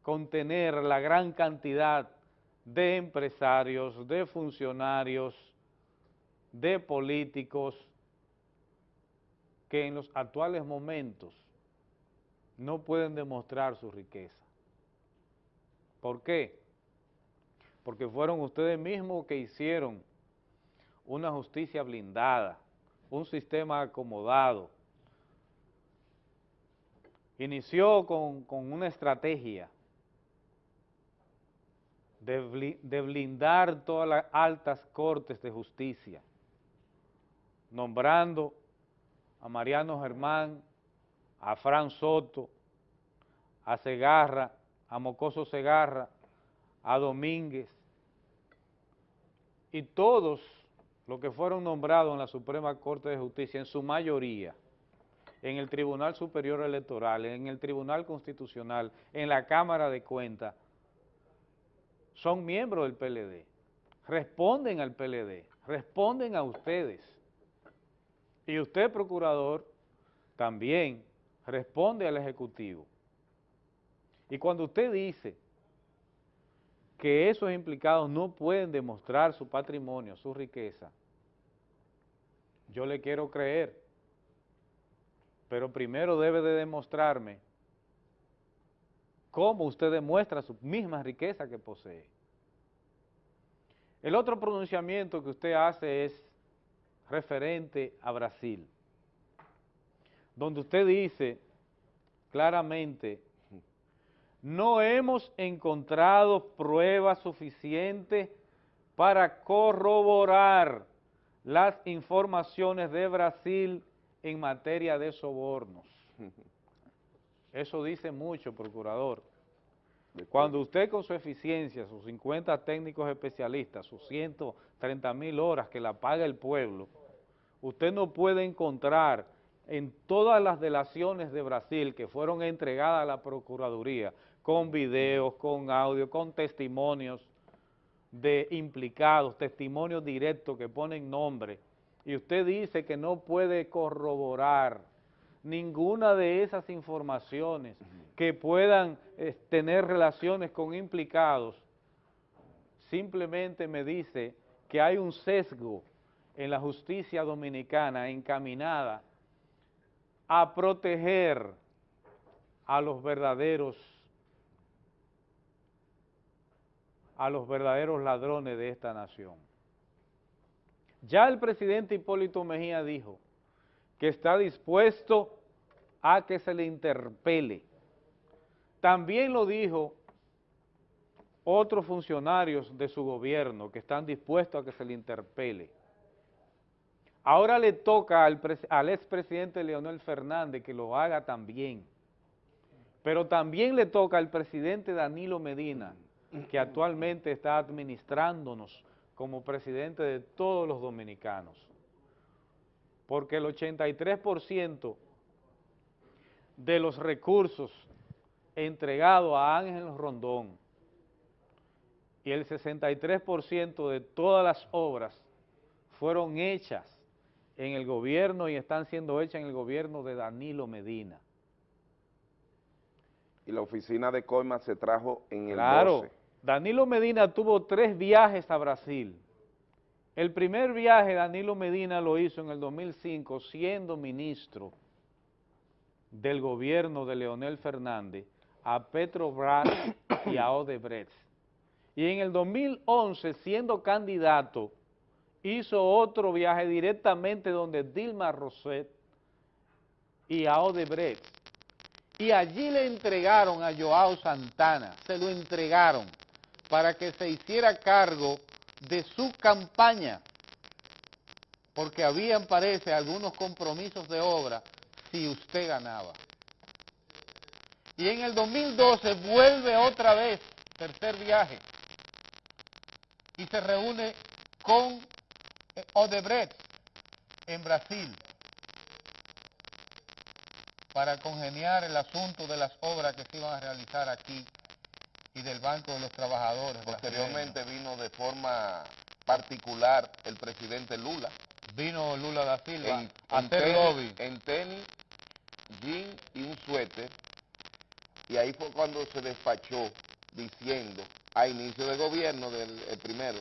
contener la gran cantidad de empresarios, de funcionarios, de políticos que en los actuales momentos no pueden demostrar su riqueza. ¿Por qué? Porque fueron ustedes mismos que hicieron una justicia blindada, un sistema acomodado. Inició con, con una estrategia de, bli- de blindar todas las altas cortes de justicia, nombrando a Mariano Germán, a Fran Soto, a Segarra, a Mocoso Segarra, a Domínguez, y todos los que fueron nombrados en la Suprema Corte de Justicia, en su mayoría, en el Tribunal Superior Electoral, en el Tribunal Constitucional, en la Cámara de Cuentas, son miembros del PLD, responden al PLD, responden a ustedes. Y usted, procurador, también responde al Ejecutivo. Y cuando usted dice que esos implicados no pueden demostrar su patrimonio, su riqueza, yo le quiero creer, pero primero debe de demostrarme cómo usted demuestra su misma riqueza que posee. El otro pronunciamiento que usted hace es referente a Brasil, donde usted dice claramente, no hemos encontrado pruebas suficientes para corroborar las informaciones de Brasil en materia de sobornos. (laughs) Eso dice mucho, procurador. Cuando usted con su eficiencia, sus 50 técnicos especialistas, sus 130 mil horas que la paga el pueblo, usted no puede encontrar en todas las delaciones de Brasil que fueron entregadas a la Procuraduría, con videos, con audio, con testimonios de implicados, testimonios directos que ponen nombre, y usted dice que no puede corroborar ninguna de esas informaciones que puedan eh, tener relaciones con implicados, simplemente me dice que hay un sesgo en la justicia dominicana encaminada a proteger a los verdaderos a los verdaderos ladrones de esta nación. Ya el presidente Hipólito Mejía dijo que está dispuesto a que se le interpele. También lo dijo otros funcionarios de su gobierno que están dispuestos a que se le interpele. Ahora le toca al, expresidente Leonel Fernández que lo haga también, pero también le toca al presidente Danilo Medina, que actualmente está administrándonos como presidente de todos los dominicanos, porque el 83% de los recursos entregados a Ángel Rondón y el 63% de todas las obras fueron hechas en el gobierno y están siendo hechas en el gobierno de Danilo Medina. Y la oficina de Coima se trajo en el Claro, 12. Danilo Medina tuvo tres viajes a Brasil. El primer viaje Danilo Medina lo hizo en el 2005 siendo ministro del gobierno de Leonel Fernández a Petrobras y a (coughs) Odebrecht. Y en el 2011 siendo candidato hizo otro viaje directamente donde Dilma Rousseff y a Odebrecht. Y allí le entregaron a Joao Santana, se lo entregaron para que se hiciera cargo de su campaña, porque habían, parece, algunos compromisos de obra si usted ganaba. Y en el 2012 vuelve otra vez, tercer viaje, y se reúne con eh, Odebrecht en Brasil para congeniar el asunto de las obras que se iban a realizar aquí y del Banco de los Trabajadores. Posteriormente vino de forma particular el presidente Lula. Vino Lula da Silva en, a en hacer tenis- lobby. En tenis, suéter. Y ahí fue cuando se despachó diciendo, a inicio de gobierno del el primero,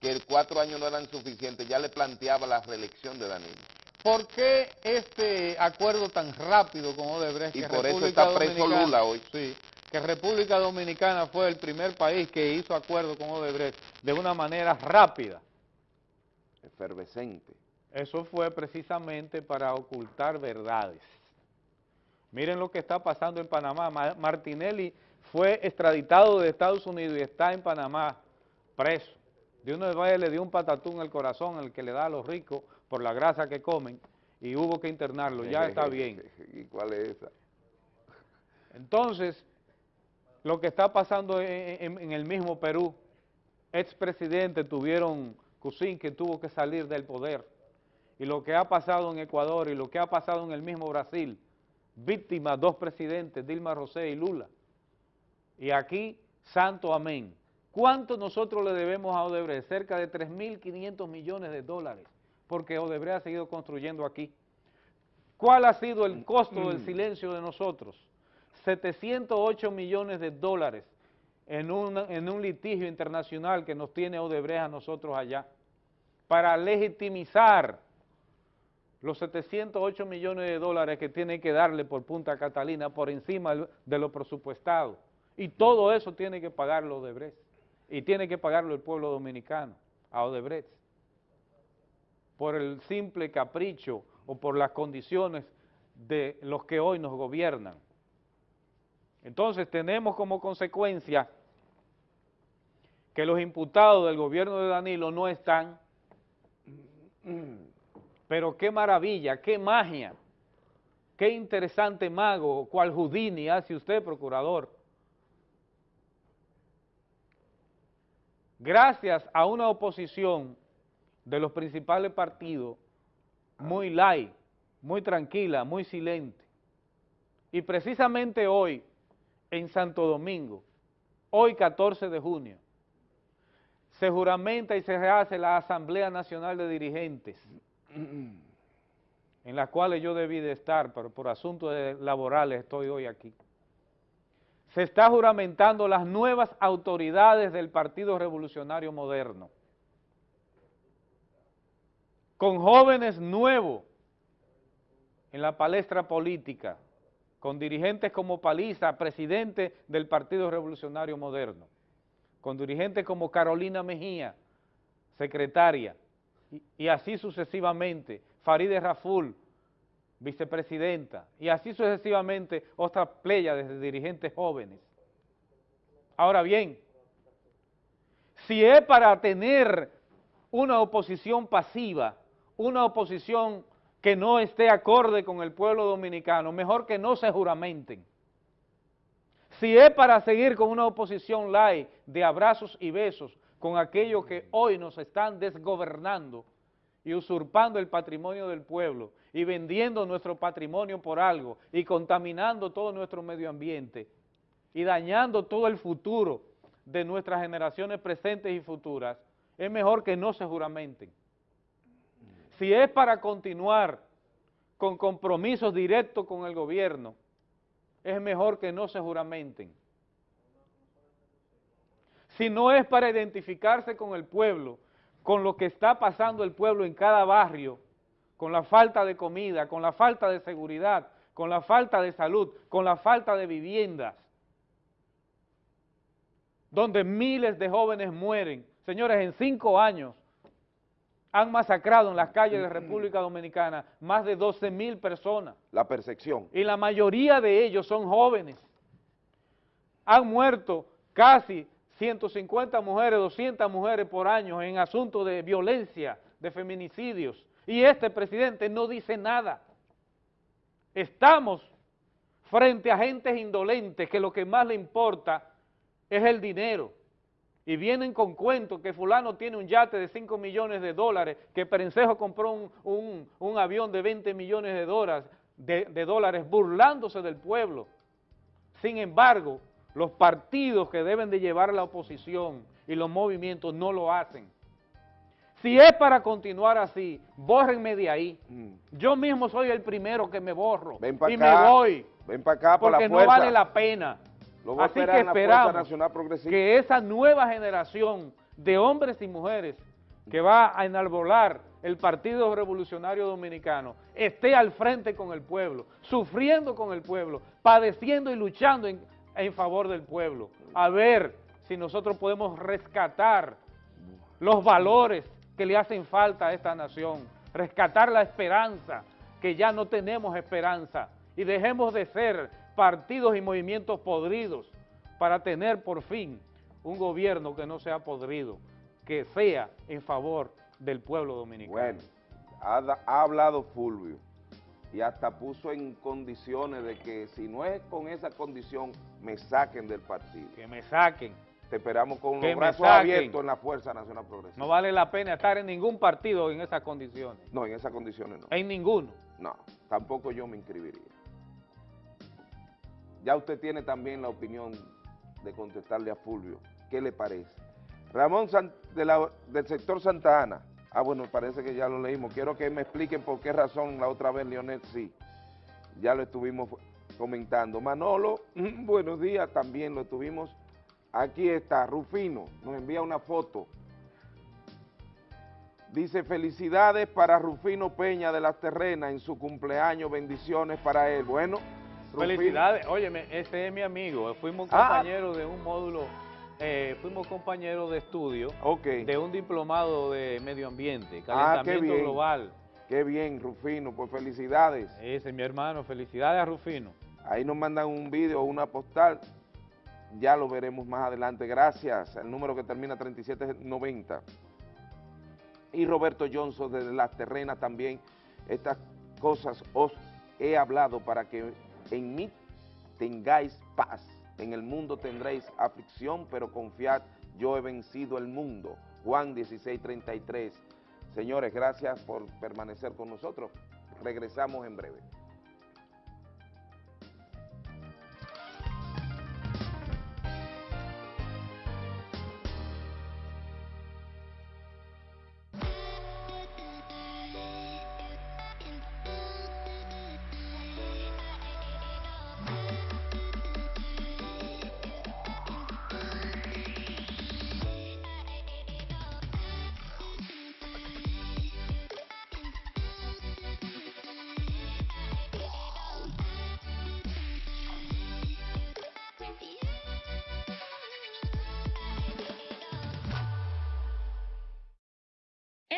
que el cuatro años no eran suficientes, ya le planteaba la reelección de Danilo. ¿Por qué este acuerdo tan rápido con Odebrecht? Y que por eso República está preso Dominicana- Lula hoy. Sí, que República Dominicana fue el primer país que hizo acuerdo con Odebrecht de una manera rápida. Efervescente. Eso fue precisamente para ocultar verdades. Miren lo que está pasando en Panamá. Ma- Martinelli fue extraditado de Estados Unidos y está en Panamá preso. De una vez le dio un patatún al corazón, el que le da a los ricos por la grasa que comen, y hubo que internarlo. Ya está (laughs) bien. ¿Y cuál es esa? Entonces, lo que está pasando en, en- en el mismo Perú, expresidente tuvieron Cusín que tuvo que salir del poder, y lo que ha pasado en Ecuador y lo que ha pasado en el mismo Brasil, víctimas dos presidentes, Dilma Rousseff y Lula. Y aquí, santo amén. ¿Cuánto nosotros le debemos a Odebrecht? Cerca de 3.500 millones de dólares, porque Odebrecht ha seguido construyendo aquí. ¿Cuál ha sido el costo del silencio de nosotros? 708 millones de dólares en, una- en un litigio internacional que nos tiene Odebrecht a nosotros allá, para legitimizar los 708 millones de dólares que tiene que darle por Punta Catalina por encima de lo presupuestado. Y todo eso tiene que pagarlo Odebrecht. Y tiene que pagarlo el pueblo dominicano a Odebrecht. Por el simple capricho o por las condiciones de los que hoy nos gobiernan. Entonces tenemos como consecuencia que los imputados del gobierno de Danilo no están, pero qué maravilla, qué magia, qué interesante mago, cual Houdini hace usted, procurador. Gracias a una oposición de los principales partidos muy light, muy tranquila, muy silente. Y precisamente hoy, en Santo Domingo, hoy 14 de junio, se juramenta y se hace la Asamblea Nacional de Dirigentes, en la cual yo debí de estar, pero por asuntos laborales estoy hoy aquí. se está juramentando las nuevas autoridades del Partido Revolucionario Moderno, con jóvenes nuevos en la palestra política, con dirigentes como Paliza, presidente del Partido Revolucionario Moderno, con dirigentes como Carolina Mejía, secretaria, y, así sucesivamente, Farideh Raful, vicepresidenta, y así sucesivamente otra playa de dirigentes jóvenes. Ahora bien, si es para tener una oposición pasiva, una oposición que no esté acorde con el pueblo dominicano, mejor que no se juramenten. Si es para seguir con una oposición light de abrazos y besos con aquellos que hoy nos están desgobernando y usurpando el patrimonio del pueblo y vendiendo nuestro patrimonio por algo y contaminando todo nuestro medio ambiente y dañando todo el futuro de nuestras generaciones presentes y futuras, es mejor que no se juramenten. Si es para continuar con compromisos directos con el gobierno, es mejor que no se juramenten. Si no es para identificarse con el pueblo, con lo que está pasando el pueblo en cada barrio, con la falta de comida, con la falta de seguridad, con la falta de salud, con la falta de viviendas, donde miles de jóvenes mueren. Señores, en cinco años han masacrado en las calles de República Dominicana más de 12 mil personas. La percepción. Y la mayoría de ellos son jóvenes. Han muerto casi 150 mujeres, 200 mujeres por año en asuntos de violencia, de feminicidios. Y este presidente no dice nada. Estamos frente a gentes indolentes que lo que más le importa es el dinero. Y vienen con cuentos que fulano tiene un yate de 5 millones de dólares, que Perencejo compró un, un- un avión de 20 millones de dólares, de, de dólares burlándose del pueblo. Sin embargo, los partidos que deben de llevar a la oposición y los movimientos no lo hacen. Si es para continuar así, bórrenme de ahí. Yo mismo soy el primero que me borro Mm. Ven y acá, me voy. Ven para acá por la porque no fuerza. vale la pena. Lo Así que la esperamos Nacional Progresista. que esa nueva generación de hombres y mujeres que va a enarbolar el Partido Revolucionario Dominicano esté al frente con el pueblo, sufriendo con el pueblo, padeciendo y luchando en, en favor del pueblo. A ver si nosotros podemos rescatar los valores que le hacen falta a esta nación, rescatar la esperanza, que ya no tenemos esperanza, y dejemos de ser partidos y movimientos podridos para tener por fin un gobierno que no sea podrido, que sea en favor del pueblo dominicano. Bueno, ha, hablado Fulvio y hasta puso en condiciones de que si no es con esa condición, me saquen del partido. Que me saquen. Te esperamos con Que los brazos abiertos en la Fuerza Nacional Progresista. No vale la pena estar en ningún partido en esas condiciones, No, en esas condiciones no. en ninguno. No, tampoco yo me inscribiría. Ya usted tiene también la opinión de contestarle a Fulvio. ¿Qué le parece? Ramón San- de la- del sector Santa Ana. Ah, bueno, parece que ya lo leímos. Quiero que me expliquen por qué razón la otra vez Leonel sí. Ya lo estuvimos comentando. Manolo, (laughs) buenos días, también lo estuvimos. Aquí está, Rufino, nos envía una foto. Dice, felicidades para Rufino Peña de las Terrenas en su cumpleaños, bendiciones para él. Bueno, Rufino- Felicidades, óyeme, ese es mi amigo, fuimos Ah. compañeros de un módulo, eh, fuimos compañeros de estudio de un diplomado de medio ambiente, Ah, qué calentamiento global. Qué bien, Rufino, pues felicidades. Ese es mi hermano, felicidades a Rufino. Ahí nos mandan un video, una postal, ya lo veremos más adelante. Gracias, el número que termina 3790. Y Roberto Johnson desde Las Terrenas también, estas cosas os he hablado para que en mí tengáis paz. En el mundo tendréis aflicción, pero confiad, yo he vencido el mundo. Juan 16:33. Señores, gracias por permanecer con nosotros. Regresamos en breve.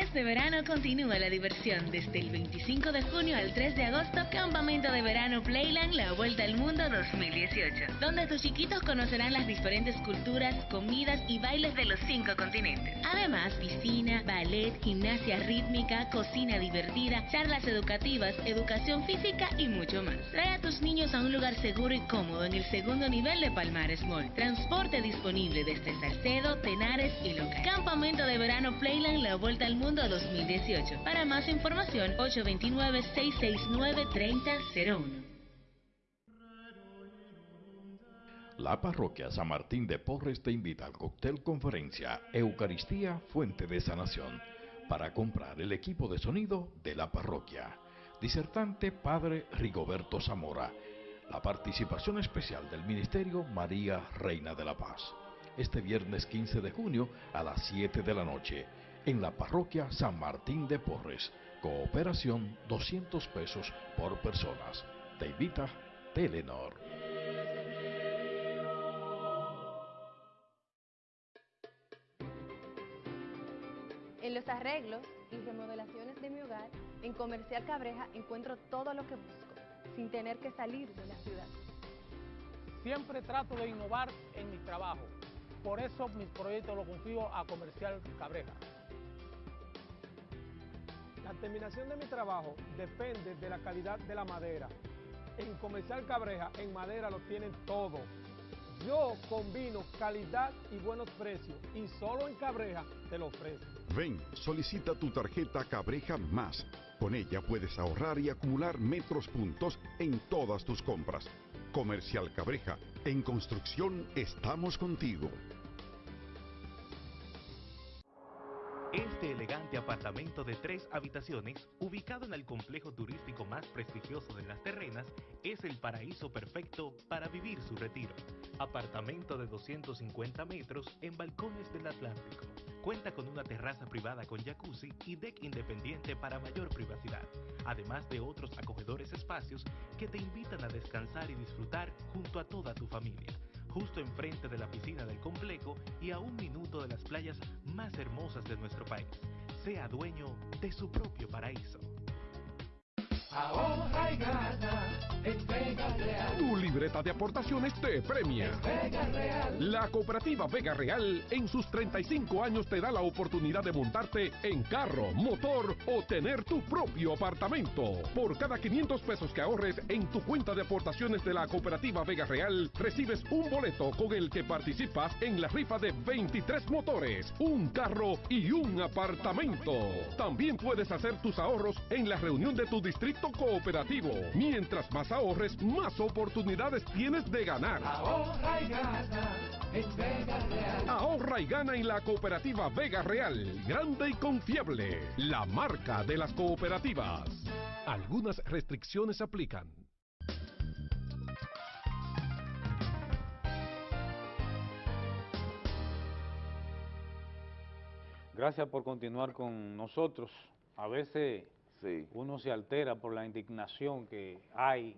Este verano continúa la diversión. Desde el 25 de junio al 3 de agosto, Campamento de Verano Playland, la Vuelta al Mundo 2018, donde tus chiquitos conocerán las diferentes culturas, comidas y bailes de los cinco continentes. Además, piscina, ballet, gimnasia rítmica, cocina divertida, charlas educativas, educación física y mucho más. Trae a tus niños a un lugar seguro y cómodo en el segundo nivel de Palmares Mall. Transporte disponible desde Salcedo, Tenares y Loca. Campamento de Verano Playland, la Vuelta al Mundo 2018. Para más información, 829-669-3001. La parroquia San Martín de Porres te invita al cóctel conferencia Eucaristía Fuente de Sanación para comprar el equipo de sonido de la parroquia. Disertante Padre Rigoberto Zamora. La participación especial del Ministerio María Reina de la Paz. Este viernes 15 de junio a las 7 de la noche en la parroquia San Martín de Porres. Cooperación 200 pesos por personas. Te invita Telenor. En los arreglos y remodelaciones de mi hogar, en Comercial Cabreja encuentro todo lo que busco, sin tener que salir de la ciudad. Siempre trato de innovar en mi trabajo. Por eso mis proyectos los confío a Comercial Cabreja. La terminación de mi trabajo depende de la calidad de la madera. En Comercial Cabreja, en madera lo tienen todo. Yo combino calidad y buenos precios y solo en Cabreja te lo ofrezco. Ven, solicita tu tarjeta Cabreja Más. Con ella puedes ahorrar y acumular metros puntos en todas tus compras. Comercial Cabreja, en construcción estamos contigo. Este elegante apartamento de tres habitaciones, ubicado en el complejo turístico más prestigioso de las terrenas, es el paraíso perfecto para vivir su retiro. Apartamento de 250 metros en balcones del Atlántico. Cuenta con una terraza privada con jacuzzi y deck independiente para mayor privacidad, además de otros acogedores espacios que te invitan a descansar y disfrutar junto a toda tu familia justo enfrente de la piscina del complejo y a un minuto de las playas más hermosas de nuestro país. Sea dueño de su propio paraíso. De aportaciones te premia. Vega Real. La cooperativa Vega Real en sus 35 años te da la oportunidad de montarte en carro, motor o tener tu propio apartamento. Por cada 500 pesos que ahorres en tu cuenta de aportaciones de la cooperativa Vega Real, recibes un boleto con el que participas en la rifa de 23 motores, un carro y un apartamento. También puedes hacer tus ahorros en la reunión de tu distrito cooperativo. Mientras más ahorres, más oportunidades tienes de ganar. Ahorra y gana en Vega Real. Ahorra y gana en la cooperativa Vega Real, grande y confiable, la marca de las cooperativas. Algunas restricciones aplican. Gracias por continuar con nosotros. A veces uno se altera por la indignación que hay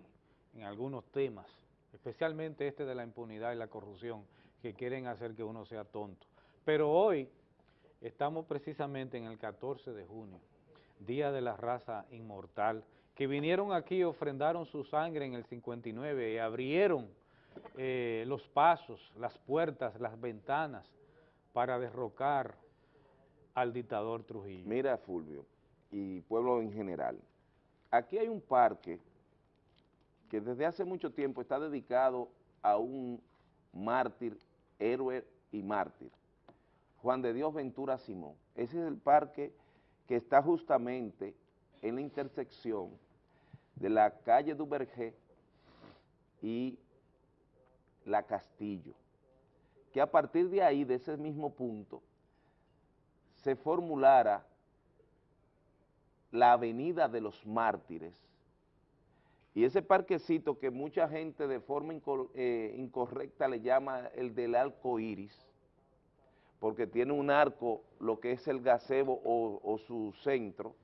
en algunos temas, especialmente este de la impunidad y la corrupción, que quieren hacer que uno sea tonto. Pero hoy estamos precisamente en el 14 de junio, Día de la Raza Inmortal, que vinieron aquí ofrendaron su sangre en el 59 y abrieron eh, los pasos, las puertas, las ventanas para derrocar al dictador Trujillo. Mira, Fulvio, y pueblo en general, aquí hay un parque que desde hace mucho tiempo está dedicado a un mártir, héroe y mártir, Juan de Dios Ventura Simón. Ese es el parque que está justamente en la intersección de la calle Duvergé y la Castillo, que a partir de ahí, de ese mismo punto, se formulara la Avenida de los Mártires. Y ese parquecito que mucha gente de forma eh, incorrecta le llama el del arco iris, porque tiene un arco, lo que es el gazebo o, o su centro,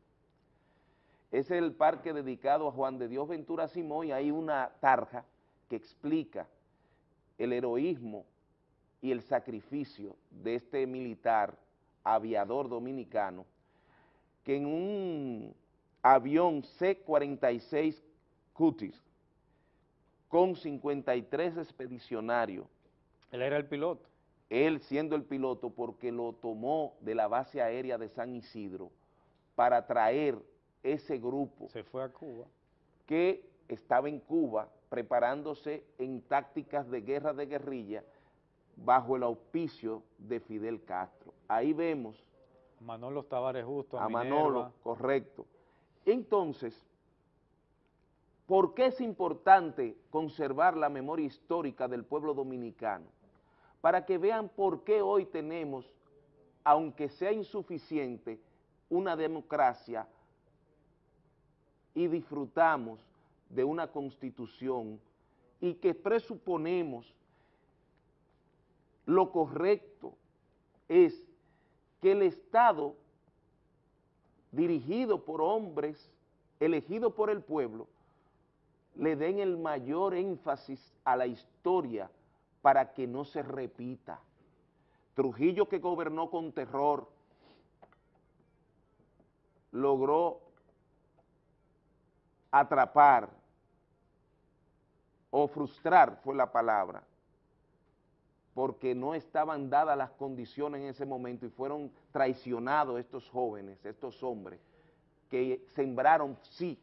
es el parque dedicado a Juan de Dios Ventura Simón y hay una tarja que explica el heroísmo y el sacrificio de este militar aviador dominicano que en un avión C-46 Cutis con 53 expedicionarios. Él era el piloto. Él siendo el piloto porque lo tomó de la base aérea de San Isidro para traer ese grupo. Se fue a Cuba. Que estaba en Cuba preparándose en tácticas de guerra de guerrilla bajo el auspicio de Fidel Castro. Ahí vemos Manolo Tavares Justo, a, a Manolo, correcto. Entonces, ¿por qué es importante conservar la memoria histórica del pueblo dominicano? Para que vean por qué hoy tenemos, aunque sea insuficiente, una democracia y disfrutamos de una constitución y que presuponemos lo correcto es que el Estado, dirigido por hombres, elegido por el pueblo, le den el mayor énfasis a la historia para que no se repita. Trujillo que gobernó con terror, logró atrapar o frustrar fue la palabra, porque no estaban dadas las condiciones en ese momento y fueron traicionados estos jóvenes, estos hombres, que sembraron, sí,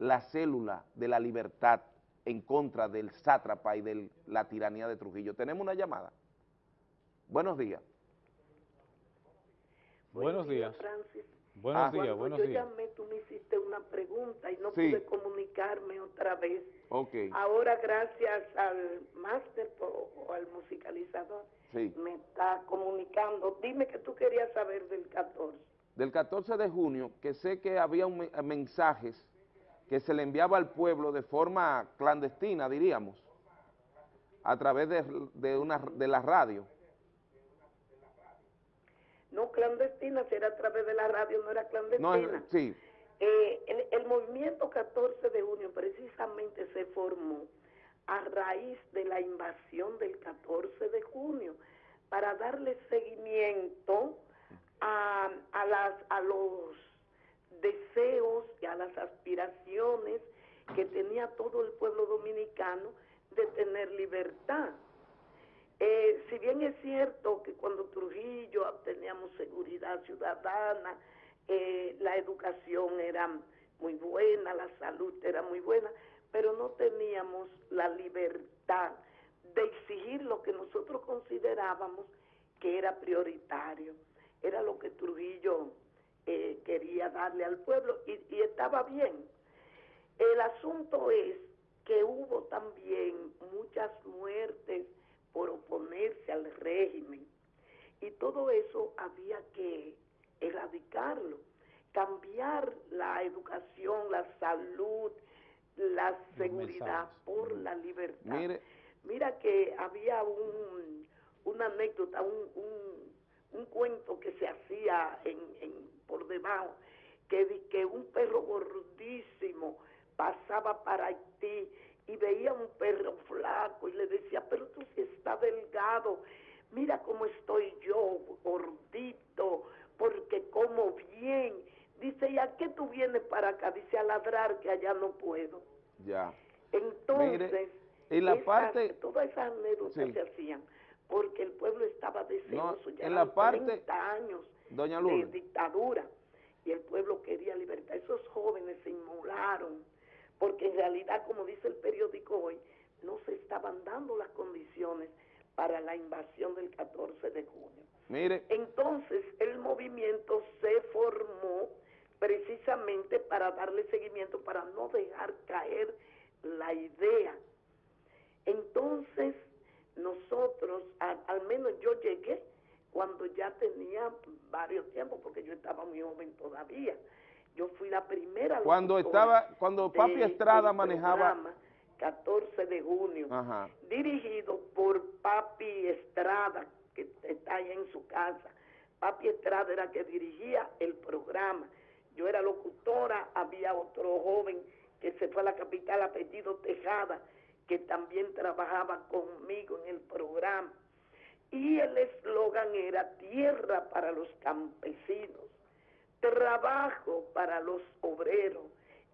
la célula de la libertad en contra del sátrapa y de la tiranía de Trujillo. Tenemos una llamada. Buenos días. Buenos días. Francis. Buenos Ah, días, Cuando buenos yo días. llamé, tú me hiciste una pregunta y no Sí. pude comunicarme otra vez. Ok, Ahora, gracias al máster o, o al musicalizador, sí. me está comunicando. Dime que tú querías saber del 14. Del 14 de junio, que sé que había un me- mensajes que se le enviaba al pueblo de forma clandestina, diríamos, a través de, de, una, de la radio. No clandestina, si era a través de la radio, no era No, clandestina. es- sí, Eh, el, el movimiento 14 de junio precisamente se formó a raíz de la invasión del 14 de junio para darle seguimiento a, a, las, a los deseos y a las aspiraciones que tenía todo el pueblo dominicano de tener libertad. Eh, si bien es cierto que cuando Trujillo teníamos seguridad ciudadana, eh, la educación era muy buena, la salud era muy buena, pero no teníamos la libertad de exigir lo que nosotros considerábamos que era prioritario. Era lo que Trujillo eh, quería darle al pueblo y, y estaba bien. El asunto es que hubo también muchas muertes por oponerse al régimen y todo eso había que erradicarlo, cambiar la educación, la salud, la seguridad por la libertad. Mire. Mira que había un, una anécdota, un, un, un cuento que se hacía en, en, por debajo, que, que un perro gordísimo pasaba para Haití y veía un perro flaco y le decía, pero tú sí estás delgado, mira cómo estoy yo, gordito, porque como bien. Dice, ¿y a qué tú vienes para acá? Dice, a ladrar que allá no puedo. ya. Entonces, Mire, en la esas- parte- todas esas anécdotas Sí. se hacían porque el pueblo estaba deseoso, ya en la eran parte- 30 años Doña de dictadura y el pueblo quería libertad. Esos jóvenes se inmolaron porque en realidad, como dice el periódico hoy, no se estaban dando las condiciones para la invasión del 14 de junio. Mire, Entonces el movimiento se formó precisamente para darle seguimiento, para no dejar caer la idea. Entonces nosotros, a- al menos yo llegué cuando ya tenía varios tiempos, porque yo estaba muy joven todavía. Yo fui la primera. cuando estaba, cuando Papi de- Estrada manejaba... programa 14 de junio Ajá. dirigido por Papi Estrada, que está ahí en su casa. Papi Estrada era que dirigía el programa. Yo era locutora, había otro joven que se fue a la capital, apellido Tejada, que también trabajaba conmigo en el programa. Y el eslogan era tierra para los campesinos. trabajo para los obreros.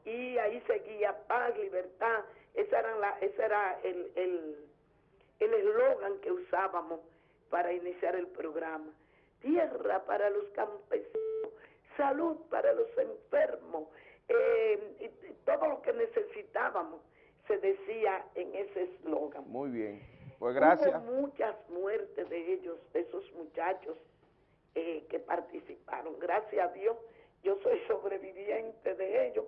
Y ahí seguía paz, libertad. Esa era la, ese era el el eslogan que usábamos para iniciar el programa. Tierra para los campesinos, salud para los enfermos, eh, todo lo que necesitábamos se decía en ese eslogan. Muy bien, pues gracias. Hubo muchas muertes de ellos, de esos muchachos eh, que participaron. Gracias a Dios, yo soy (laughs) sobreviviente de ellos.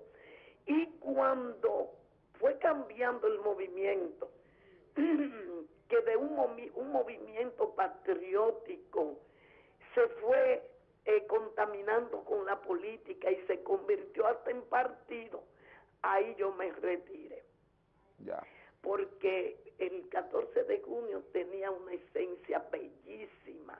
Y cuando fue cambiando el movimiento, (clears throat) que de un, un movimiento patriótico se fue eh, contaminando con la política y se convirtió hasta en partido, ahí yo me retiré. Ya. Porque el 14 de junio tenía una esencia bellísima,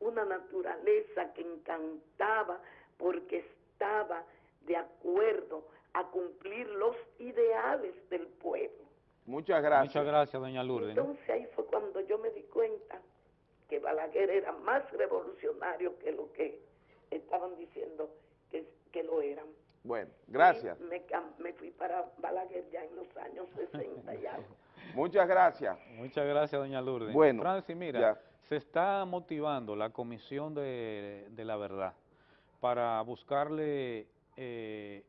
una naturaleza que encantaba porque estaba de acuerdo a cumplir los ideales del pueblo. Muchas gracias. Muchas gracias, doña Lourdes. Entonces ahí fue cuando yo me di cuenta que Balaguer era más revolucionario que lo que estaban diciendo que, que lo eran. Bueno, gracias. me, me, fui para Balaguer ya en los años 60 y algo. (laughs) Muchas gracias. Muchas gracias, doña Lourdes. Bueno, Francis, mira, se está motivando la Comisión de, de la Verdad para buscarle eh,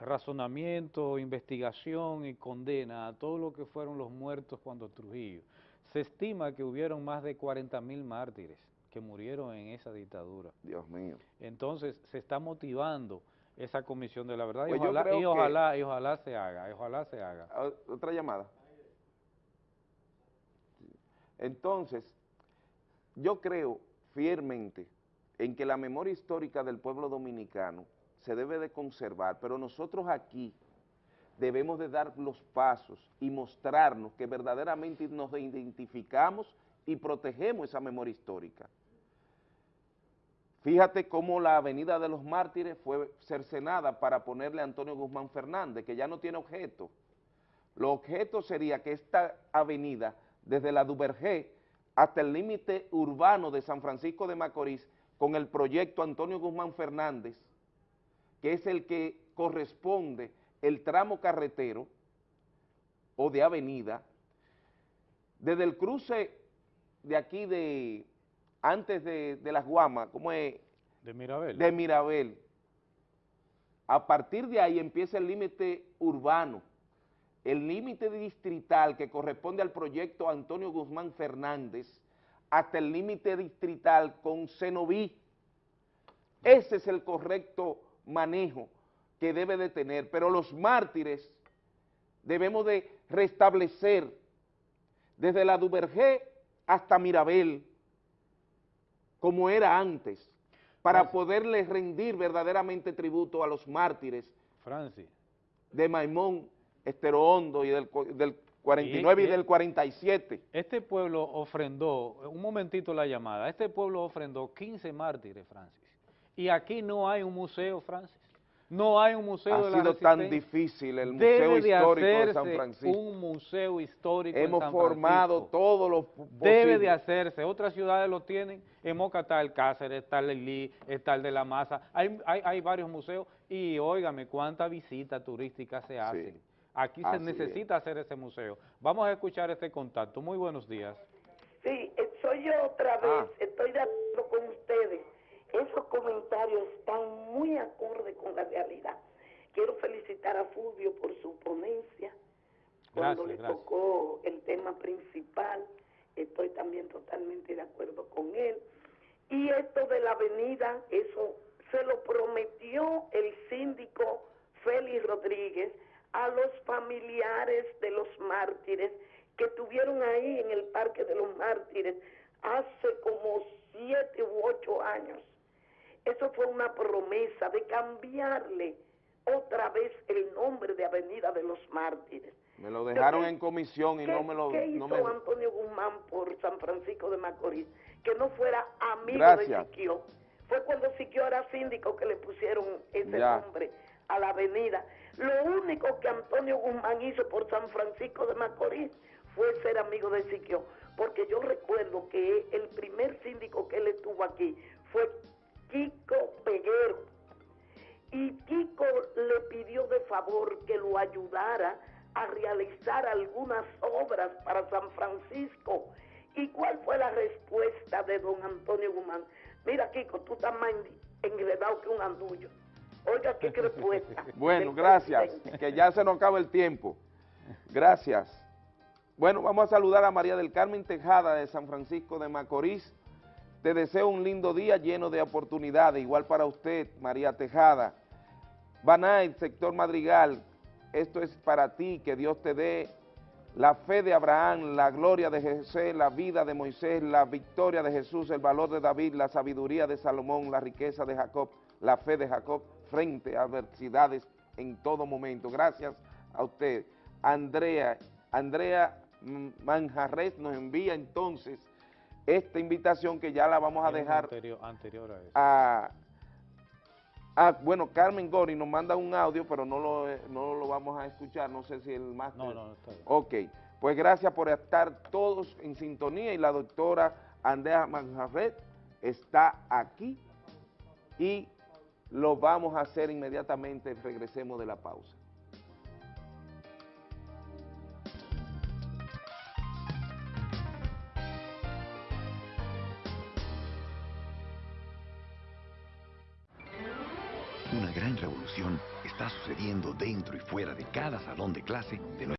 razonamiento, investigación y condena a todo lo que fueron los muertos cuando Trujillo. Se estima que hubieron más de 40 mil mártires que murieron en esa dictadura. Dios mío. Entonces se está motivando esa comisión de la verdad y, pues ojalá, y, ojalá, y, ojalá, se haga, ojalá se haga. Ah, otra llamada. Entonces, yo creo fielmente en que la memoria histórica del pueblo dominicano se debe de conservar, pero nosotros aquí debemos de dar los pasos y mostrarnos que verdaderamente nos identificamos y protegemos esa memoria histórica. Fíjate cómo la Avenida de los Mártires fue cercenada para ponerle a Antonio Guzmán Fernández, que ya no tiene objeto. Lo objeto sería que esta avenida, desde la Duvergé hasta el límite urbano de San Francisco de Macorís, con el proyecto Antonio Guzmán Fernández, que es el que corresponde el tramo carretero o de avenida, desde el cruce de aquí de, antes de, de las Guamas, ¿cómo es? De Mirabel. De Mirabel. A partir de ahí empieza el límite urbano, el límite distrital que corresponde al proyecto Antonio Guzmán Fernández, hasta el límite distrital con Cenoví. Ese es el correcto manejo que debe de tener, pero los mártires debemos de restablecer desde la Duvergé hasta Mirabel, como era antes, para poderles rendir verdaderamente tributo a los mártires Francis. de Maimón, Estero Hondo y del, del 49 y, y, del 47. Este pueblo ofrendó, un momentito la llamada, este pueblo ofrendó 15 mártires, Francis. Y aquí no hay un museo, Francis. No hay un museo ha de la sido tan difícil el Museo Histórico de, San Francisco. un museo histórico Hemos en San formado Francisco. todos los Debe de hacerse. Otras ciudades lo tienen. En Moca está el Cáceres, está el Lili, está el de la Maza. Hay, hay, hay varios museos y óigame cuánta visita turística se hacen. Sí. Aquí Así se necesita hacer ese museo. Vamos a escuchar este contacto. Muy buenos días. Sí, eh, soy yo otra vez. Ah. Estoy de acuerdo con ustedes. Esos comentarios están muy acorde con la realidad. Quiero felicitar a Fulvio por su ponencia. Cuando Gracias, le gracias. tocó el tema principal, estoy también totalmente de acuerdo con él. Y esto de la avenida, eso se lo prometió el síndico Félix Rodríguez a los familiares de los mártires que estuvieron ahí en el Parque de los Mártires hace como siete u ocho años. Eso fue una promesa de cambiarle otra vez el nombre de Avenida de los Mártires. Me lo dejaron ¿Qué- en comisión y ¿Qué, no me lo... qué no hizo me- Antonio Guzmán por San Francisco de Macorís? Que no fuera amigo Gracias. de Siquio. Fue cuando Siquio era síndico que le pusieron ese Ya. nombre a la avenida. Lo único que Antonio Guzmán hizo por San Francisco de Macorís fue ser amigo de Siquio. Porque yo recuerdo que el primer síndico que él estuvo aquí fue Kiko Peguero. Y Kiko le pidió de favor que lo ayudara a realizar algunas obras para San Francisco. ¿Y cuál fue la respuesta de don Antonio Guzmán? Mira, Kiko, tú estás más enredado que un andullo. Oiga, qué (laughs) respuesta. Bueno, gracias, (laughs) que ya se nos acaba el tiempo. Gracias. Bueno, vamos a saludar a María del Carmen Tejada de San Francisco de Macorís. Te deseo un lindo día lleno de oportunidades, igual para usted, María Tejada. Banay, sector Madrigal, esto es para ti, que Dios te dé la fe de Abraham, la gloria de José, la vida de Moisés, la victoria de Jesús, el valor de David, la sabiduría de Salomón, la riqueza de Jacob, la fe de Jacob frente a adversidades en todo momento. Gracias a usted. Andrea, Andrea Manjarres nos envía entonces esta invitación que ya la vamos a dejar Anterior, anterior a eso. a, a- bueno, Carmen Gori nos manda un audio, pero no lo, no lo vamos a escuchar, no sé si el máster... No, no, está bien. Ok, pues gracias por estar todos en sintonía y la doctora Andrea Manjarret está aquí y lo vamos a hacer inmediatamente, regresemos de la pausa. Dentro y fuera de cada salón de clase de nuestra